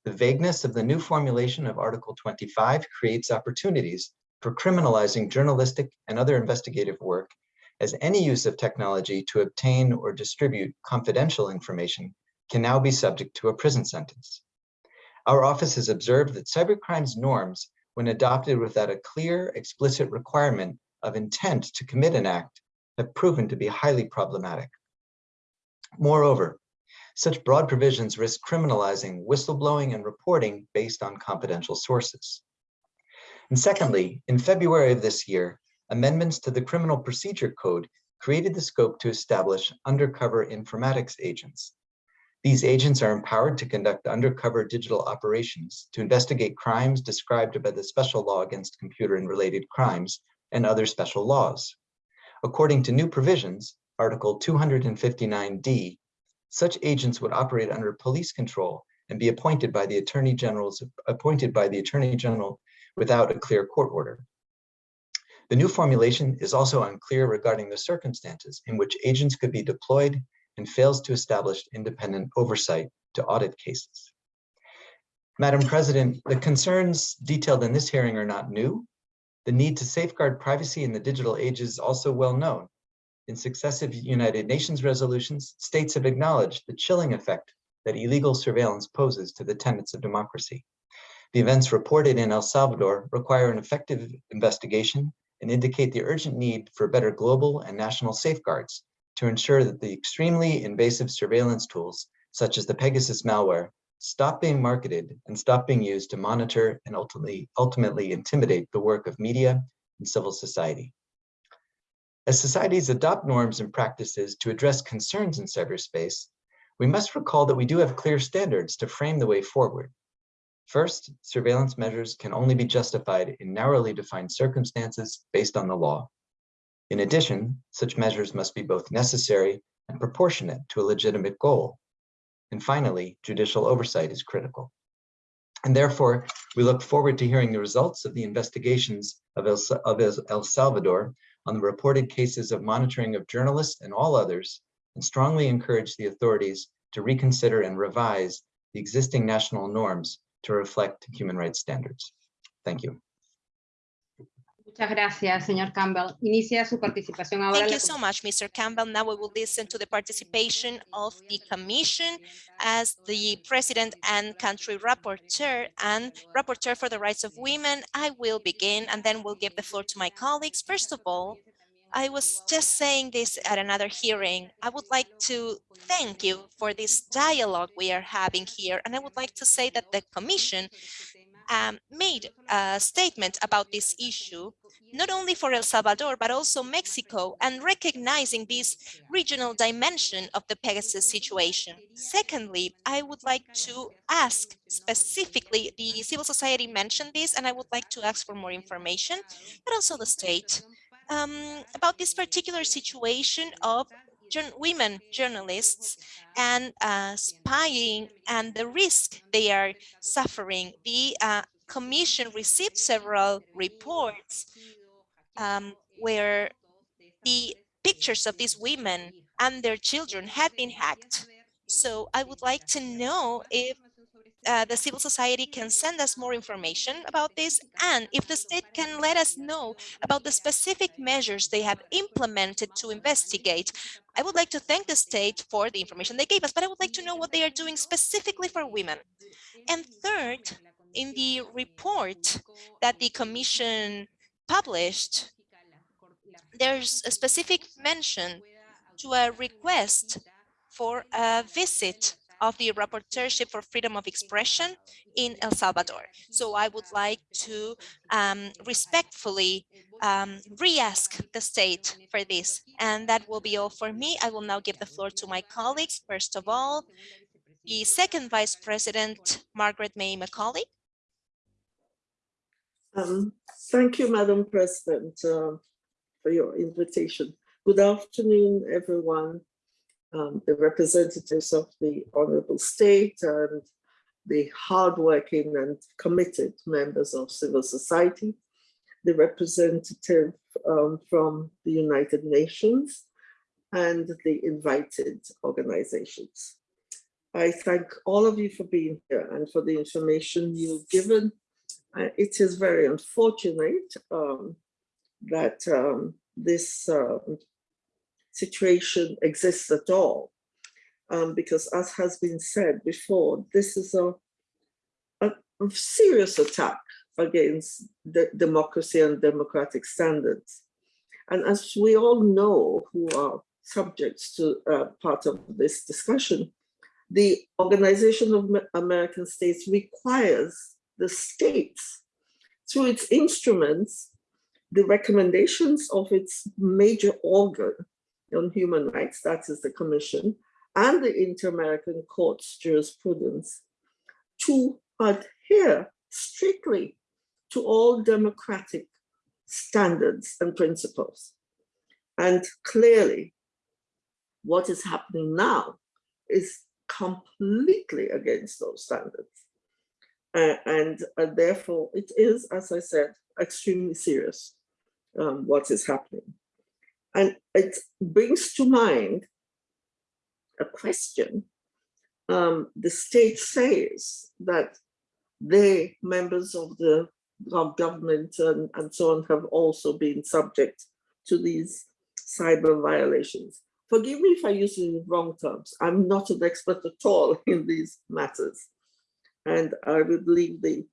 The vagueness of the new formulation of Article 25 creates opportunities for criminalizing journalistic and other investigative work as any use of technology to obtain or distribute confidential information can now be subject to a prison sentence. Our office has observed that cybercrimes norms when adopted without a clear, explicit requirement of intent to commit an act, have proven to be highly problematic. Moreover, such broad provisions risk criminalizing whistleblowing and reporting based on confidential sources. And secondly, in February of this year, amendments to the Criminal Procedure Code created the scope to establish undercover informatics agents, these agents are empowered to conduct undercover digital operations to investigate crimes described by the special law against computer and related crimes and other special laws. According to new provisions, Article 259D, such agents would operate under police control and be appointed by the Attorney General's appointed by the Attorney General without a clear court order. The new formulation is also unclear regarding the circumstances in which agents could be deployed and fails to establish independent oversight to audit cases. Madam President, the concerns detailed in this hearing are not new. The need to safeguard privacy in the digital age is also well known. In successive United Nations resolutions, states have acknowledged the chilling effect that illegal surveillance poses to the tenets of democracy. The events reported in El Salvador require an effective investigation and indicate the urgent need for better global and national safeguards to ensure that the extremely invasive surveillance tools, such as the Pegasus malware, stop being marketed and stop being used to monitor and ultimately, ultimately intimidate the work of media and civil society. As societies adopt norms and practices to address concerns in cyberspace, we must recall that we do have clear standards to frame the way forward. First, surveillance measures can only be justified in narrowly defined circumstances based on the law. In addition, such measures must be both necessary and proportionate to a legitimate goal. And finally, judicial oversight is critical. And therefore, we look forward to hearing the results of the investigations of El, of El Salvador on the reported cases of monitoring of journalists and all others, and strongly encourage the authorities to reconsider and revise the existing national norms to reflect human rights standards. Thank you. Muchas gracias, señor Campbell. Inicia su participación ahora. Thank you so much, Mr. Campbell. Now we will listen to the participation of the Commission as the President and Country Rapporteur and Rapporteur for the Rights of Women. I will begin and then we'll give the floor to my colleagues. First of all, I was just saying this at another hearing. I would like to thank you for this dialogue we are having here. And I would like to say that the Commission um, made a statement about this issue, not only for El Salvador, but also Mexico, and recognizing this regional dimension of the Pegasus situation. Secondly, I would like to ask specifically, the civil society mentioned this, and I would like to ask for more information, but also the state, um, about this particular situation of women journalists and uh, spying and the risk they are suffering. The uh, commission received several reports um, where the pictures of these women and their children had been hacked. So I would like to know if uh, the civil society can send us more information about this and if the state can let us know about the specific measures they have implemented to investigate. I would like to thank the state for the information they gave us, but I would like to know what they are doing specifically for women. And third, in the report that the commission published, there's a specific mention to a request for a visit of the Rapporteurship for Freedom of Expression in El Salvador. So I would like to um, respectfully um, re-ask the state for this. And that will be all for me. I will now give the floor to my colleagues. First of all, the second Vice President, Margaret May Macaulay. Um, thank you, Madam President, uh, for your invitation. Good afternoon, everyone um, the representatives of the Honorable State and the hardworking and committed members of civil society, the representative um, from the United Nations, and the invited organizations. I thank all of you for being here and for the information you've given. Uh, it is very unfortunate um, that um, this um, situation exists at all. Um, because as has been said before, this is a, a, a serious attack against the democracy and democratic standards. And as we all know who are subjects to uh, part of this discussion, the Organization of American States requires the states through its instruments, the recommendations of its major organ, on Human Rights, that is the Commission, and the Inter-American Court's jurisprudence to adhere strictly to all democratic standards and principles. And clearly, what is happening now is completely against those standards. Uh, and uh, therefore, it is, as I said, extremely serious um, what is happening. And it brings to mind a question. Um, the state says that they, members of the government and, and so on, have also been subject to these cyber violations. Forgive me if I use the wrong terms. I'm not an expert at all in these matters. And I would leave the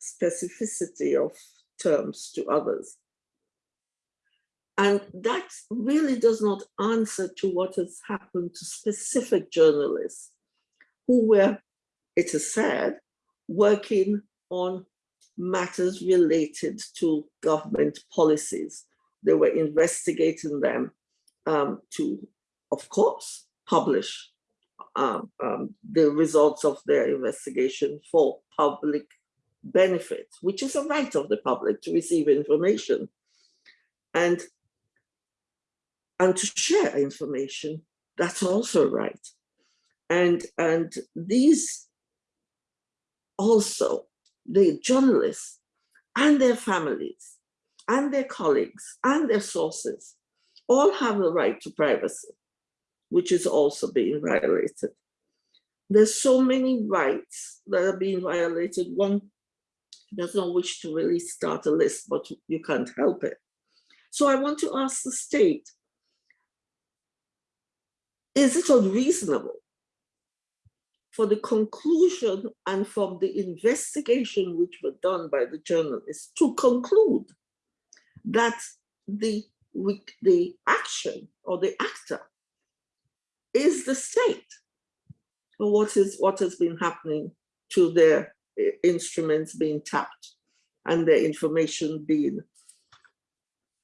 specificity of terms to others. And that really does not answer to what has happened to specific journalists who were, it is said, working on matters related to government policies. They were investigating them um, to, of course, publish um, um, the results of their investigation for public benefit, which is a right of the public to receive information. And and to share information, that's also right. And, and these also, the journalists and their families and their colleagues and their sources all have the right to privacy, which is also being violated. there's so many rights that are being violated. One does not wish to really start a list, but you can't help it. So I want to ask the state, is it unreasonable for the conclusion and from the investigation which were done by the journalists to conclude that the, the action or the actor is the state? Or what is what has been happening to their eh, instruments being tapped and their information being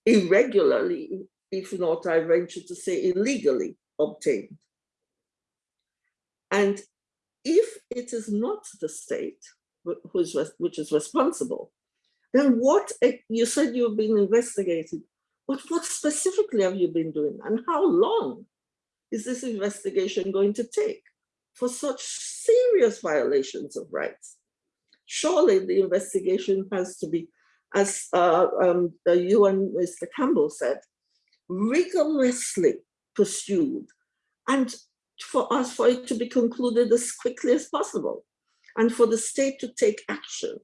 irregularly, if not I venture to say illegally obtained. And if it is not the state who is, which is responsible, then what, you said you've been investigating, but what specifically have you been doing and how long is this investigation going to take for such serious violations of rights? Surely the investigation has to be, as uh, um, you and Mr. Campbell said, rigorously pursued and for us, for it to be concluded as quickly as possible and for the state to take action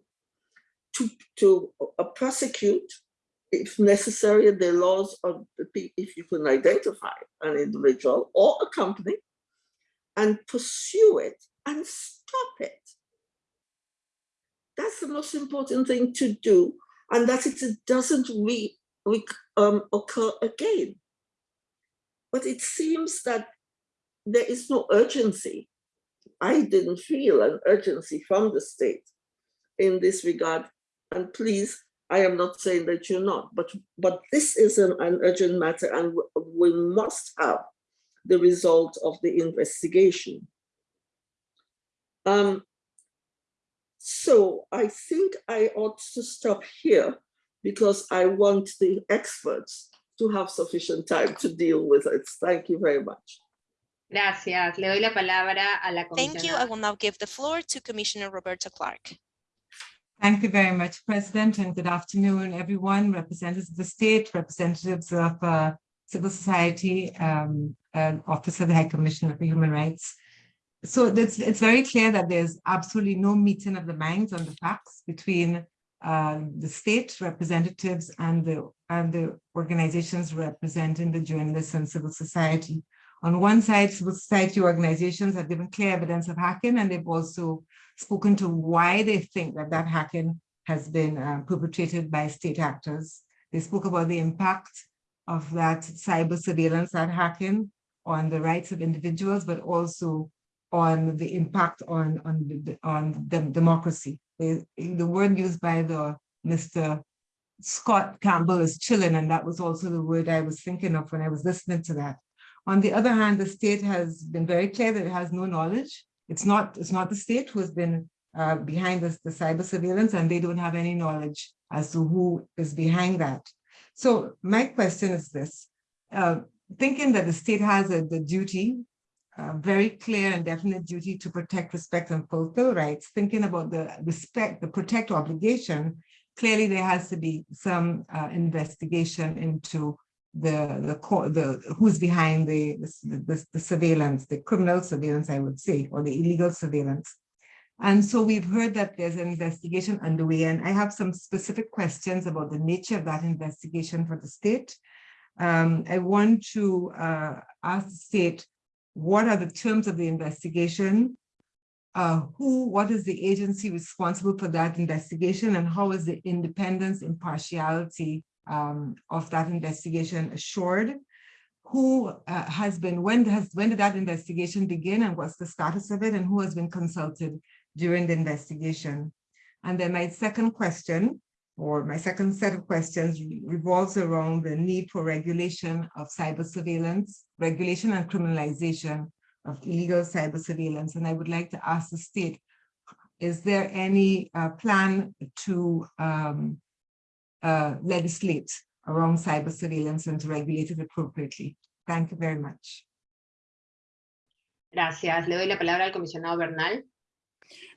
to, to uh, prosecute, if necessary, the laws of the if you can identify an individual or a company and pursue it and stop it. That's the most important thing to do and that it doesn't re, re, um, occur again. But it seems that there is no urgency. I didn't feel an urgency from the state in this regard. And please, I am not saying that you're not, but, but this is an, an urgent matter and we must have the result of the investigation. Um, so I think I ought to stop here because I want the experts to have sufficient time to deal with it. Thank you very much. Gracias. Le doy la palabra a la Thank you. I will now give the floor to Commissioner Roberta Clarke. Thank you very much, President, and good afternoon, everyone, representatives of the state, representatives of uh, civil society, um, and Office of the High Commissioner for Human Rights. So it's, it's very clear that there's absolutely no meeting of the minds on the facts between uh, the state representatives and the, and the organizations representing the journalists and civil society. On one side, civil society organizations have given clear evidence of hacking, and they've also spoken to why they think that that hacking has been uh, perpetrated by state actors. They spoke about the impact of that cyber surveillance, that hacking on the rights of individuals, but also on the impact on, on, on the democracy. The, the word used by the Mr. Scott Campbell is chilling, and that was also the word I was thinking of when I was listening to that. On the other hand, the state has been very clear that it has no knowledge. It's not, it's not the state who has been uh, behind this, the cyber surveillance, and they don't have any knowledge as to who is behind that. So my question is this, uh, thinking that the state has a, the duty, a very clear and definite duty to protect, respect, and fulfill rights, thinking about the respect, the protect obligation, clearly there has to be some uh, investigation into the the the who's behind the, the the surveillance, the criminal surveillance, I would say, or the illegal surveillance. And so we've heard that there's an investigation underway, and I have some specific questions about the nature of that investigation for the state. Um, I want to uh, ask the state, what are the terms of the investigation? Uh, who, what is the agency responsible for that investigation, and how is the independence, impartiality um, of that investigation assured? Who uh, has been, when has, when did that investigation begin and what's the status of it and who has been consulted during the investigation? And then my second question, or my second set of questions revolves around the need for regulation of cyber surveillance, regulation and criminalization of illegal cyber surveillance. And I would like to ask the state, is there any uh, plan to um, uh, legislate around cyber surveillance and to regulate it appropriately. Thank you very much. Gracias. Le doy la palabra al comisionado Bernal.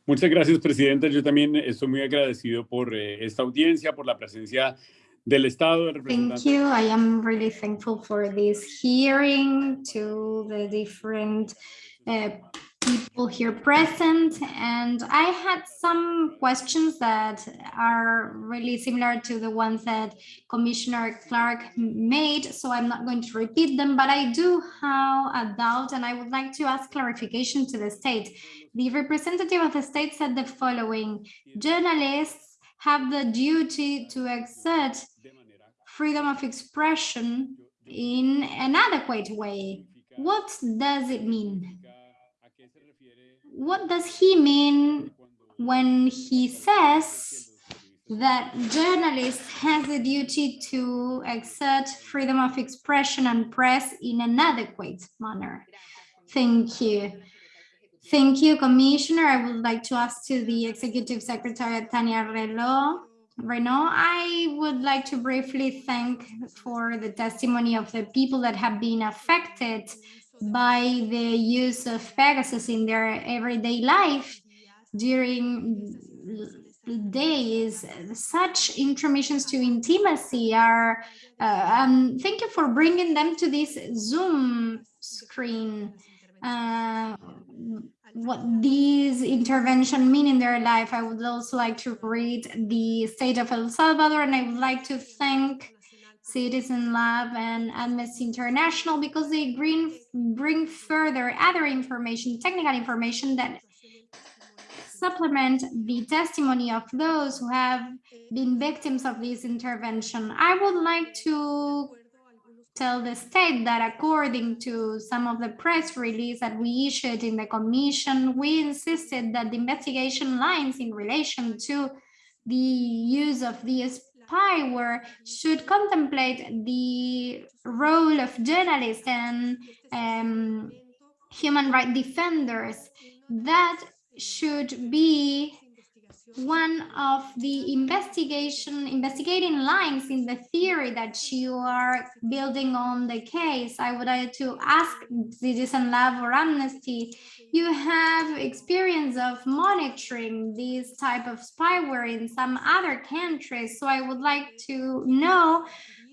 Muchas gracias, Presidenta. Yo también estoy muy agradecido por eh, esta audiencia, por la presencia del Estado. Del Thank you. I am really thankful for this hearing to the different uh, people here present. And I had some questions that are really similar to the ones that Commissioner Clarke made. So I'm not going to repeat them, but I do have a doubt and I would like to ask clarification to the state. The representative of the state said the following, journalists have the duty to exert freedom of expression in an adequate way. What does it mean? What does he mean when he says that journalists has a duty to exert freedom of expression and press in an adequate manner? Thank you. Thank you, Commissioner. I would like to ask to the Executive Secretary, Tania Relo. Reneaum, I would like to briefly thank for the testimony of the people that have been affected by the use of Pegasus in their everyday life during days. Such intromissions to intimacy are, uh, um, thank you for bringing them to this Zoom screen. Uh, what these intervention mean in their life. I would also like to read the state of El Salvador, and I would like to thank Citizen Lab and Amnesty International because they bring, bring further other information, technical information that supplement the testimony of those who have been victims of this intervention. I would like to tell the state that according to some of the press release that we issued in the commission, we insisted that the investigation lines in relation to the use of the spyware should contemplate the role of journalists and um, human rights defenders. That should be one of the investigation investigating lines in the theory that you are building on the case i would like to ask citizen lab or amnesty you have experience of monitoring this type of spyware in some other countries. So i would like to know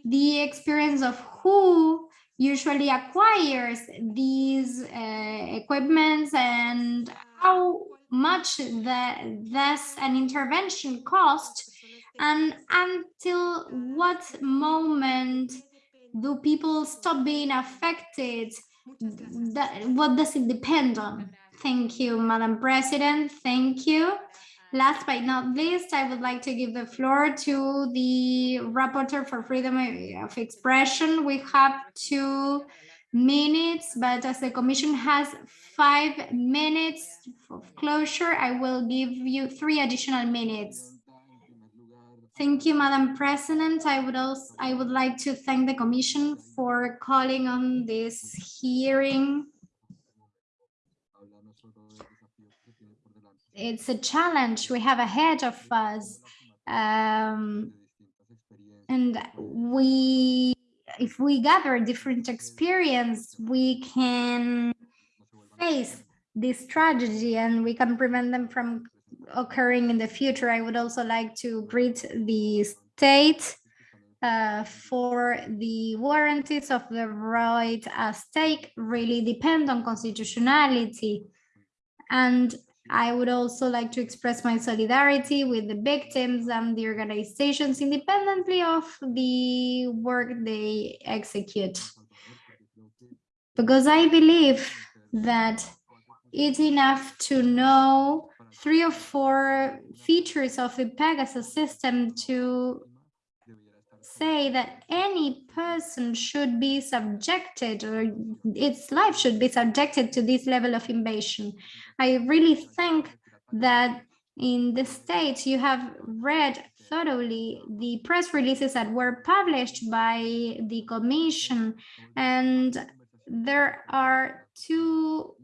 the experience of who usually acquires these uh, equipments and how much that that's an intervention cost and until what moment do people stop being affected? That, what does it depend on? Thank you madam president. Thank you. Last but not least i would like to give the floor to the rapporteur for freedom of expression. We have two minutes, but as the commission has five minutes of closure, I will give you three additional minutes. Thank you, Madam President. I would also I would like to thank the Commission for calling on this hearing. It's a challenge we have ahead of us. Um, and we if we gather different experience, we can face this tragedy and we can prevent them from occurring in the future. I would also like to greet the state uh, for the warranties of the right at stake really depend on constitutionality. And I would also like to express my solidarity with the victims and the organizations independently of the work they execute. Because I believe that it's enough to know three or four features of the Pegasus system to say that any person should be subjected or its life should be subjected to this level of invasion. I really think that in the States you have read thoroughly the press releases that were published by the commission and there are two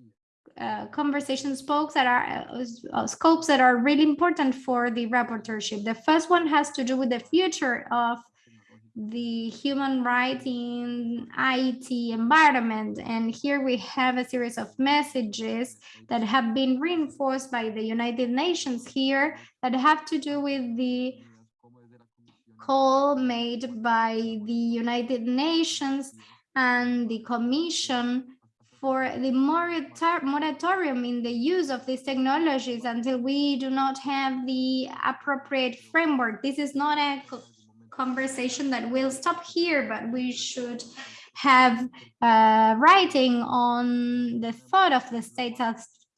uh, conversation spokes that are uh, scopes that are really important for the rapporteurship. The first one has to do with the future of the human rights in IT environment. And here we have a series of messages that have been reinforced by the United Nations here that have to do with the call made by the United Nations and the Commission for the morator- moratorium in the use of these technologies until we do not have the appropriate framework. This is not a conversation that will stop here, but we should have uh, writing on the thought of the states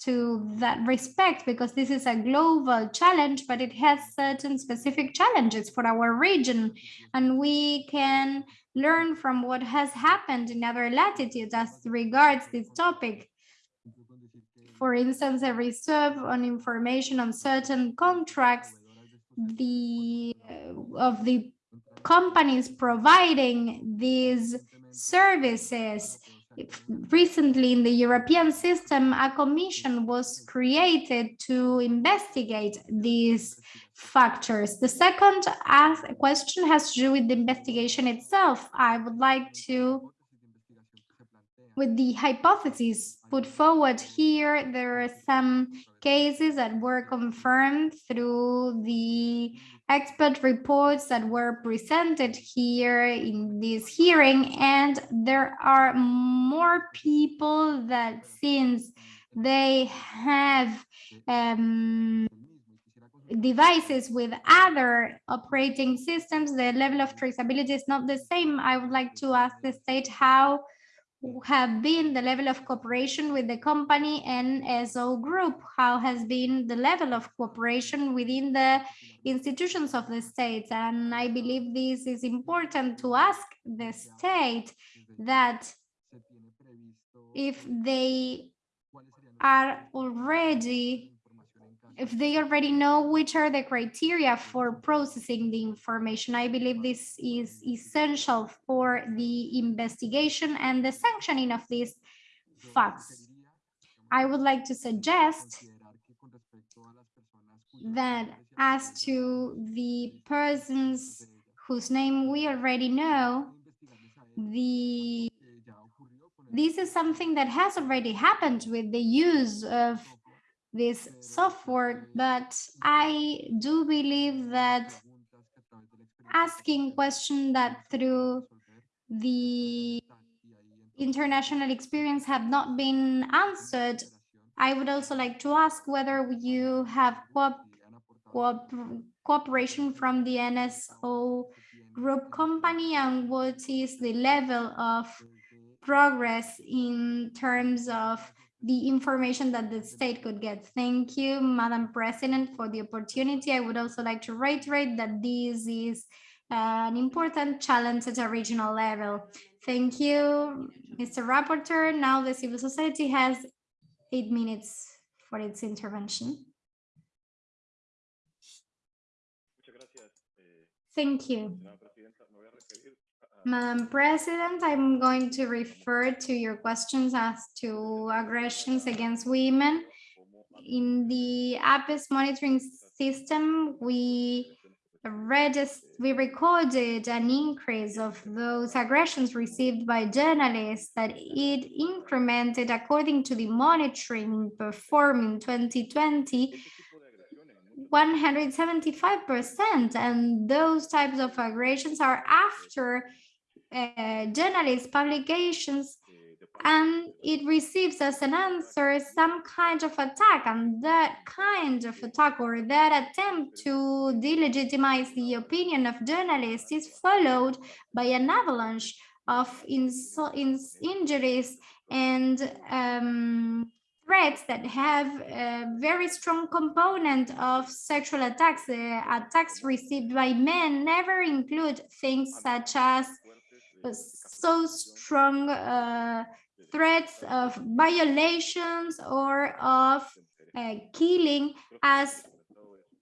to that respect because this is a global challenge but it has certain specific challenges for our region. And we can learn from what has happened in other latitudes as regards this topic. For instance a reserve on information on certain contracts the of the companies providing these services recently in the European system, a commission was created to investigate these factors. The second question has to do with the investigation itself. I would like to, with the hypotheses put forward here, there are some cases that were confirmed through the expert reports that were presented here in this hearing and there are more people that since they have um, devices with other operating systems the level of traceability is not the same. I would like to ask the state how have been the level of cooperation with the company NSO group? How has been the level of cooperation within the institutions of the states? And I believe this is important to ask the state that if they are already if they already know which are the criteria for processing the information. I believe this is essential for the investigation and the sanctioning of these facts. I would like to suggest that as to the persons whose name we already know, the this is something that has already happened with the use of this software, but I do believe that asking questions that through the international experience have not been answered, I would also like to ask whether you have co co cooperation from the NSO group company and what is the level of progress in terms of the information that the state could get. Thank you, Madam President, for the opportunity. I would also like to reiterate that this is uh, an important challenge at a regional level. Thank you, Mr. Rapporteur. Now the civil society has eight minutes for its intervention. Thank you. Madam President, I'm going to refer to your questions as to aggressions against women. In the APES monitoring system, we we recorded an increase of those aggressions received by journalists that it incremented according to the monitoring performed in 2020 175% and those types of aggressions are after uh, journalist publications and it receives as an answer some kind of attack and that kind of attack or that attempt to delegitimize the opinion of journalists is followed by an avalanche of ins ins injuries and um, threats that have a very strong component of sexual attacks. The attacks received by men never include things such as so strong uh, threats of violations or of uh, killing as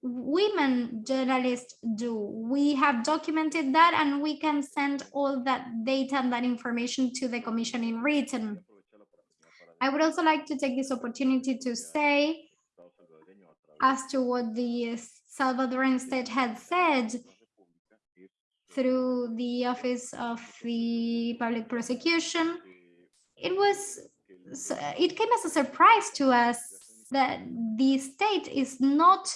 women journalists do. We have documented that and we can send all that data and that information to the commission in written. I would also like to take this opportunity to say as to what the Salvadoran state had said through the office of the public prosecution. It was it came as a surprise to us that the state is not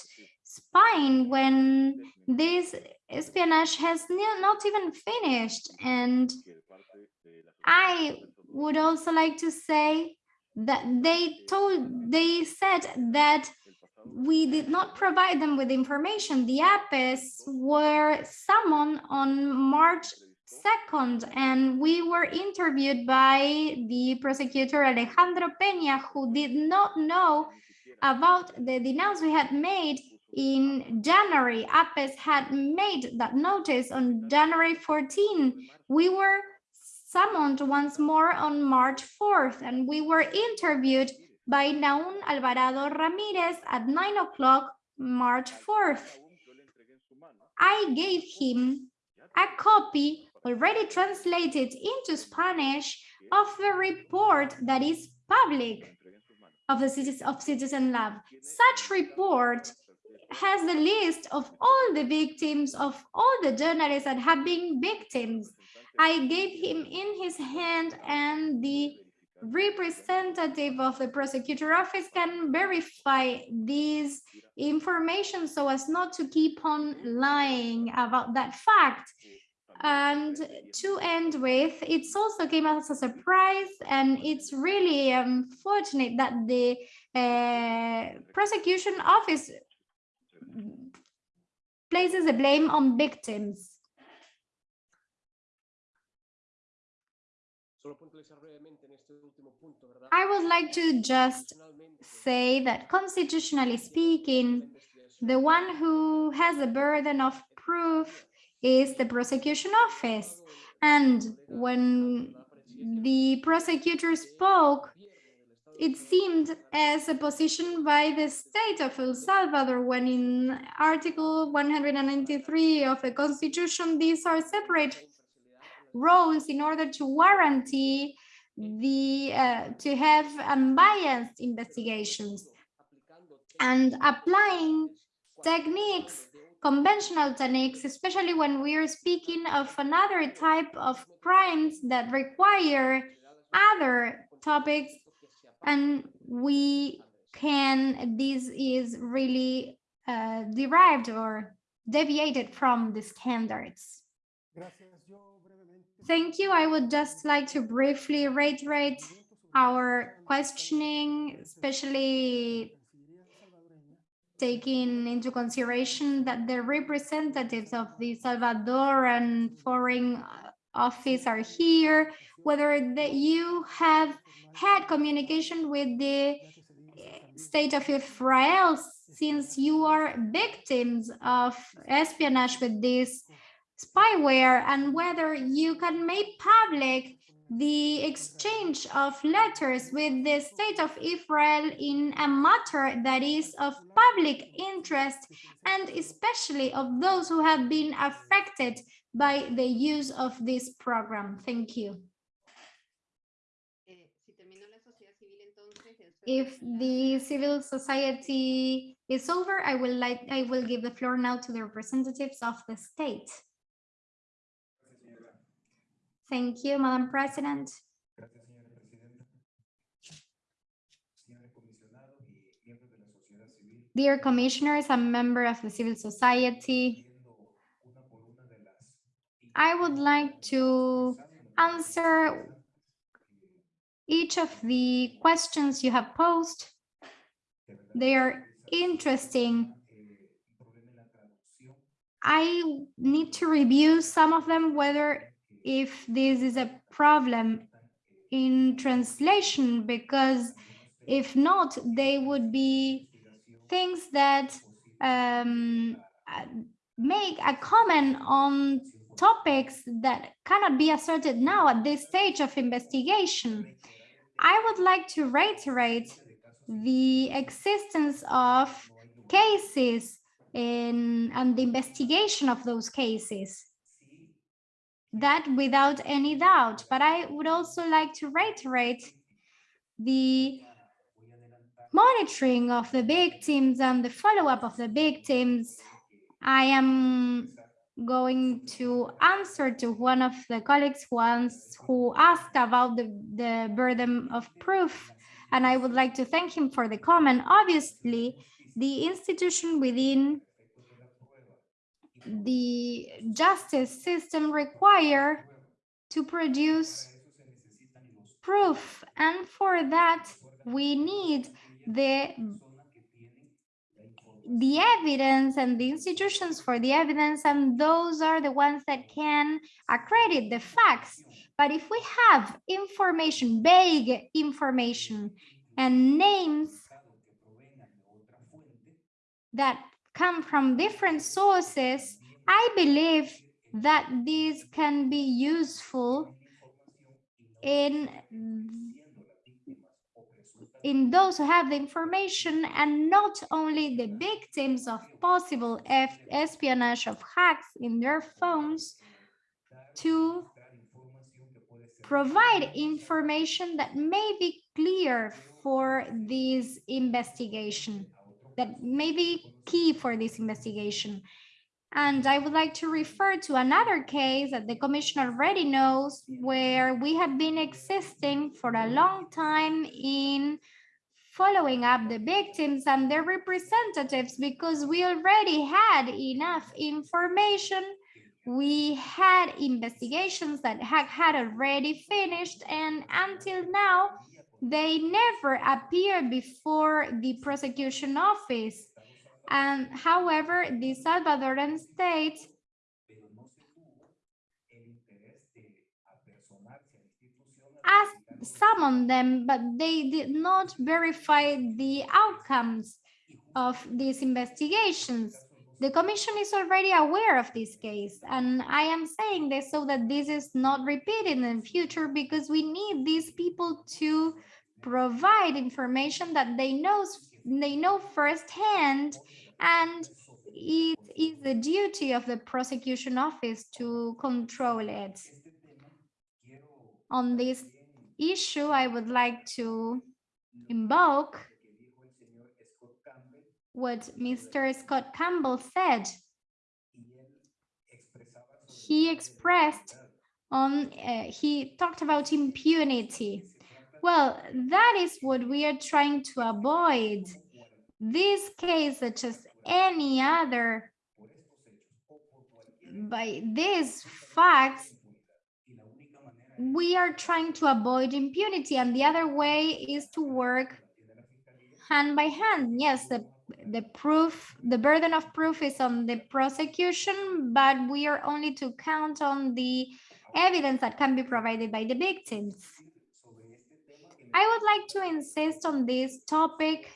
spying when this espionage has not even finished. And i would also like to say that they told, they said that we did not provide them with information. The APES were summoned on March 2nd, and we were interviewed by the prosecutor Alejandro Peña, who did not know about the denounce we had made in January. APES had made that notice on January 14. We were summoned once more on March 4th, and we were interviewed by Naun Alvarado Ramirez at 9 o'clock March 4th. I gave him a copy already translated into Spanish of the report that is public of the Citizen, of Citizen Lab. Such report has the list of all the victims of all the journalists that have been victims. I gave him in his hand and the representative of the prosecutor office can verify this information so as not to keep on lying about that fact. And to end with, it's also came as a surprise and it's really unfortunate that the uh, prosecution office places the blame on victims. I would like to just say that constitutionally speaking, the one who has the burden of proof is the prosecution office. And when the prosecutor spoke, it seemed as a position by the state of El Salvador when in Article 193 of the Constitution, these are separate roles in order to guarantee the uh, to have unbiased investigations and applying techniques conventional techniques especially when we are speaking of another type of crimes that require other topics and we can this is really uh, derived or deviated from the standards Thank you. I would just like to briefly reiterate our questioning, especially taking into consideration that the representatives of the Salvadoran Foreign Office are here, whether that you have had communication with the state of Israel since you are victims of espionage with this spyware and whether you can make public the exchange of letters with the state of Israel in a matter that is of public interest and especially of those who have been affected by the use of this program. Thank you. If the civil society is over, I will like I will give the floor now to the representatives of the state. Thank you, Madam President. Dear commissioners, a member of the civil society. I would like to answer each of the questions you have posed. They are interesting. I need to review some of them, whether if this is a problem in translation, because if not, they would be things that um, make a comment on topics that cannot be asserted now at this stage of investigation. I would like to reiterate the existence of cases in, and the investigation of those cases that without any doubt. But I would also like to reiterate the monitoring of the victims and the follow-up of the victims. I am going to answer to one of the colleagues once who asked about the, the burden of proof, and I would like to thank him for the comment. Obviously, the institution within the justice system require to produce proof. And for that, we need the the evidence and the institutions for the evidence, and those are the ones that can accredit the facts. But if we have information, vague information, and names that come from different sources, I believe that these can be useful in in those who have the information and not only the victims of possible espionage of hacks in their phones to provide information that may be clear for this investigation, that may be key for this investigation. And I would like to refer to another case that the commission already knows where we have been existing for a long time in following up the victims and their representatives because we already had enough information. We had investigations that had, already finished and until now, they never appeared before the prosecution office. And however, the Salvadoran state asked some them, but they did not verify the outcomes of these investigations. The commission is already aware of this case, and I am saying this so that this is not repeated in the future because we need these people to provide information that they know they know firsthand, and it is the duty of the prosecution office to control it. On this issue, I would like to invoke what Mr. Scott Campbell said. He expressed on, uh, he talked about impunity. Well, that is what we are trying to avoid. This case, such as any other, by these facts, we are trying to avoid impunity and the other way is to work hand by hand yes the the proof the burden of proof is on the prosecution but we are only to count on the evidence that can be provided by the victims i would like to insist on this topic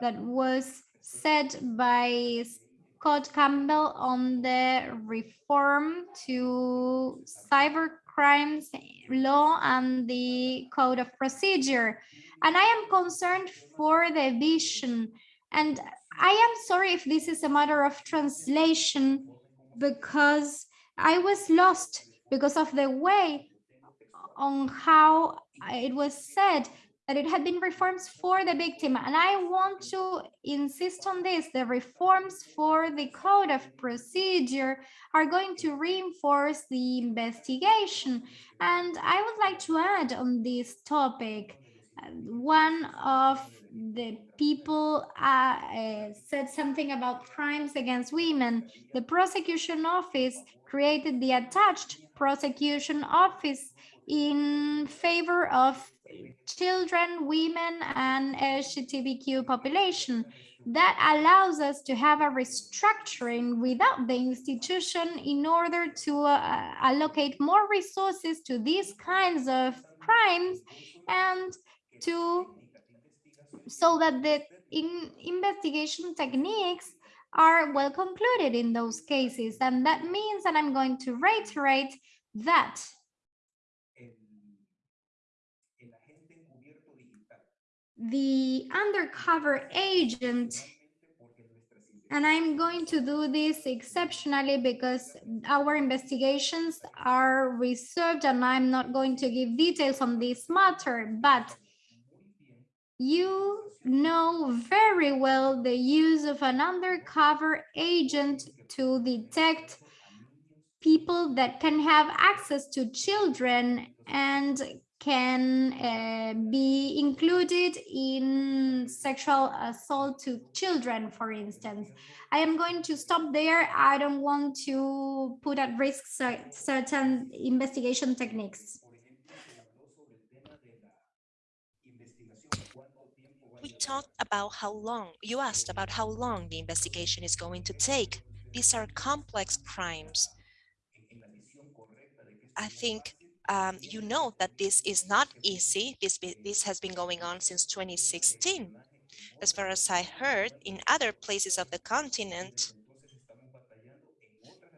that was said by Scott Campbell on the reform to cyber crimes law and the code of procedure. And I am concerned for the vision. And I am sorry if this is a matter of translation because I was lost because of the way on how it was said that it had been reforms for the victim. And I want to insist on this. The reforms for the code of procedure are going to reinforce the investigation. And I would like to add on this topic, one of the people uh, uh, said something about crimes against women. The prosecution office created the attached prosecution office in favor of children, women, and LGBTQ population. That allows us to have a restructuring without the institution in order to uh, allocate more resources to these kinds of crimes and to so that the in investigation techniques are well concluded in those cases. And that means that I'm going to reiterate that the undercover agent and I'm going to do this exceptionally because our investigations are reserved and I'm not going to give details on this matter, but you know very well the use of an undercover agent to detect people that can have access to children and can uh, be included in sexual assault to children, for instance. I am going to stop there. I don't want to put at risk certain investigation techniques. We talked about how long, you asked about how long the investigation is going to take. These are complex crimes. I think um, you know that this is not easy. This, this has been going on since 2016. As far as I heard, in other places of the continent,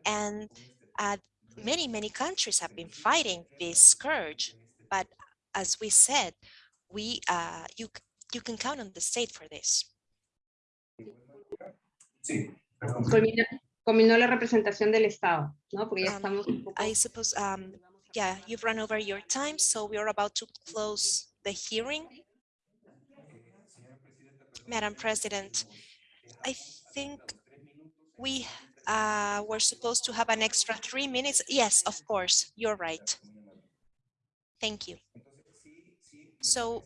and uh, many, many countries have been fighting this scourge. But as we said, we uh, you you can count on the state for this. Culminó, culminó la representación del Estado, ¿no? Porque ya Um, estamos un poco- I suppose, um, yeah, you've run over your time, so we are about to close the hearing. Madam President, I think we uh, were supposed to have an extra three minutes. Yes, of course, you're right. Thank you. So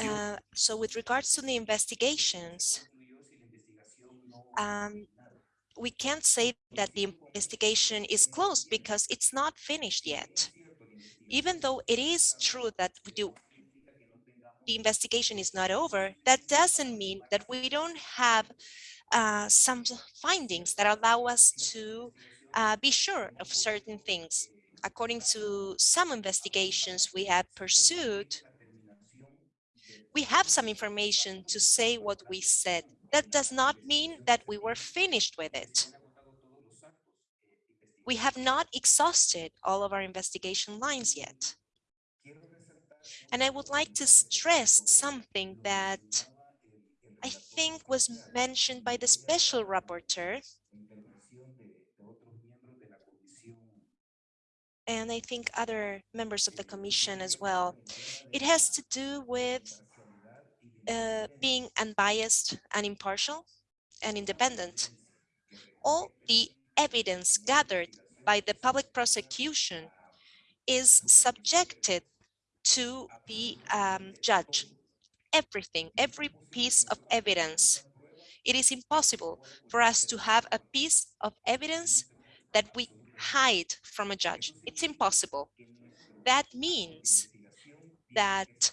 Uh, so with regards to the investigations, um, we can't say that the investigation is closed because it's not finished yet. Even though it is true that we do, the investigation is not over, that doesn't mean that we don't have uh, some findings that allow us to uh, be sure of certain things. According to some investigations we have pursued, we have some information to say what we said. That does not mean that we were finished with it. We have not exhausted all of our investigation lines yet. And I would like to stress something that I think was mentioned by the special rapporteur. And I think other members of the commission as well. It has to do with uh, being unbiased and impartial and independent. All the evidence gathered by the public prosecution is subjected to the um, judge. Everything, every piece of evidence. It is impossible for us to have a piece of evidence that we hide from a judge. It's impossible. That means that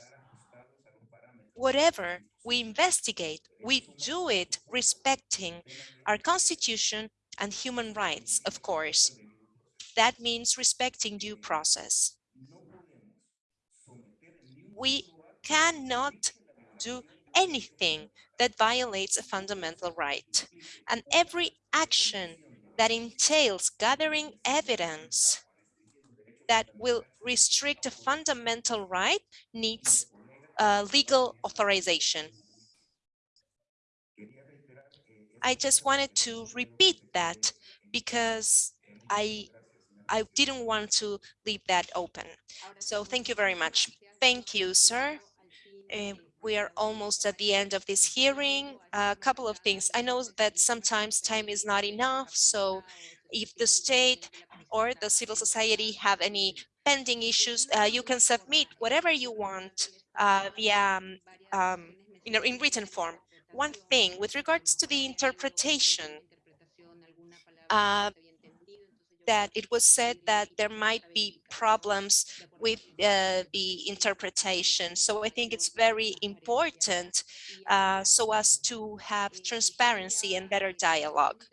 whatever we investigate, we do it respecting our constitution and human rights, of course. That means respecting due process. We cannot do anything that violates a fundamental right. And every action that entails gathering evidence that will restrict a fundamental right needs uh, legal authorization. I just wanted to repeat that because I I didn't want to leave that open. So thank you very much. Thank you, sir. Uh, we are almost at the end of this hearing. A couple of things. I know that sometimes time is not enough. So if the state or the civil society have any pending issues, uh, you can submit whatever you want uh, via um, um, in, in written form. One thing with regards to the interpretation, uh, that it was said that there might be problems with uh, the interpretation. So I think it's very important uh, so as to have transparency and better dialogue.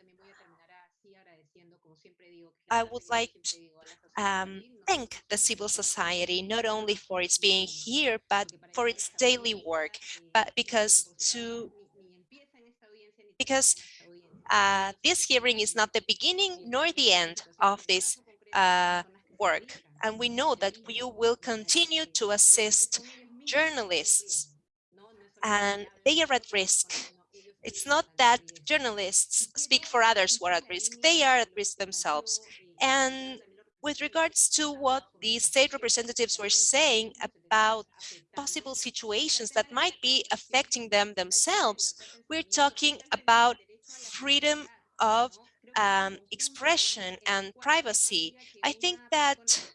I would like um, thank the civil society, not only for its being here, but for its daily work, but because to because uh, this hearing is not the beginning nor the end of this uh, work. And we know that you will continue to assist journalists and they are at risk. It's not that journalists speak for others who are at risk. They are at risk themselves. And with regards to what the state representatives were saying about possible situations that might be affecting them themselves, we're talking about freedom of um, expression and privacy. I think that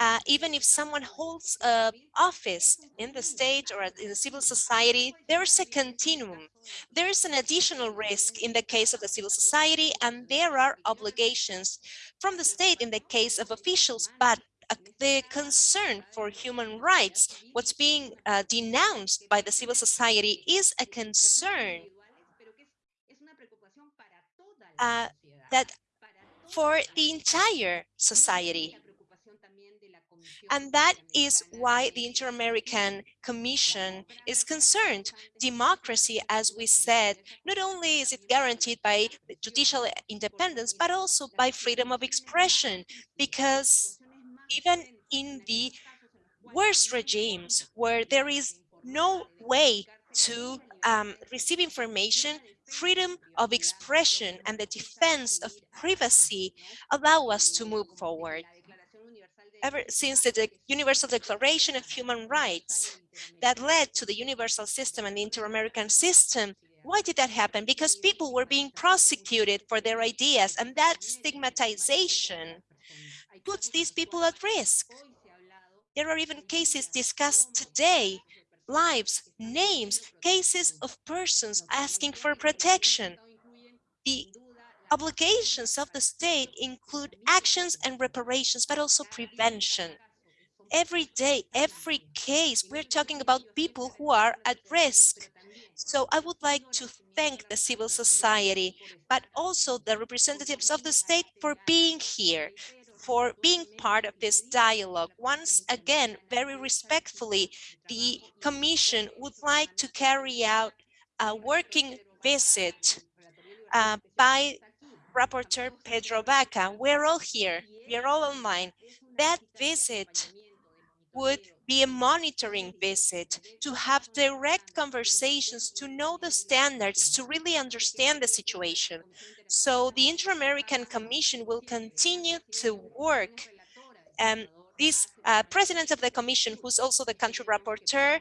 uh, even if someone holds a office in the state or in the civil society, there's a continuum. There is an additional risk in the case of the civil society, and there are obligations from the state in the case of officials, but uh, the concern for human rights, what's being uh, denounced by the civil society is a concern uh, that for the entire society. And that is why the Inter-American Commission is concerned. Democracy, as we said, not only is it guaranteed by judicial independence, but also by freedom of expression, because even in the worst regimes where there is no way to um, receive information, freedom of expression and the defense of privacy allow us to move forward. Ever since the De Universal Declaration of Human Rights that led to the universal system and the inter-American system, why did that happen? Because people were being prosecuted for their ideas and that stigmatization puts these people at risk. There are even cases discussed today lives, names, cases of persons asking for protection. The obligations of the state include actions and reparations, but also prevention. Every day, every case, we're talking about people who are at risk. So I would like to thank the civil society, but also the representatives of the state for being here, for being part of this dialogue. Once again, very respectfully, the Commission would like to carry out a working visit uh, by Rapporteur Pedro Vaca. We're all here, we're all online. That visit would be a monitoring visit to have direct conversations, to know the standards, to really understand the situation. So the Inter-American Commission will continue to work. Um, this uh, president of the commission, who's also the country rapporteur,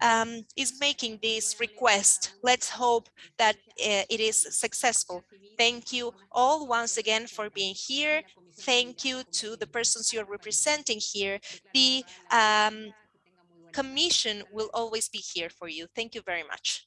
um, is making this request. Let's hope that uh, it is successful. Thank you all once again for being here. Thank you to the persons you're representing here. The um, commission will always be here for you. Thank you very much.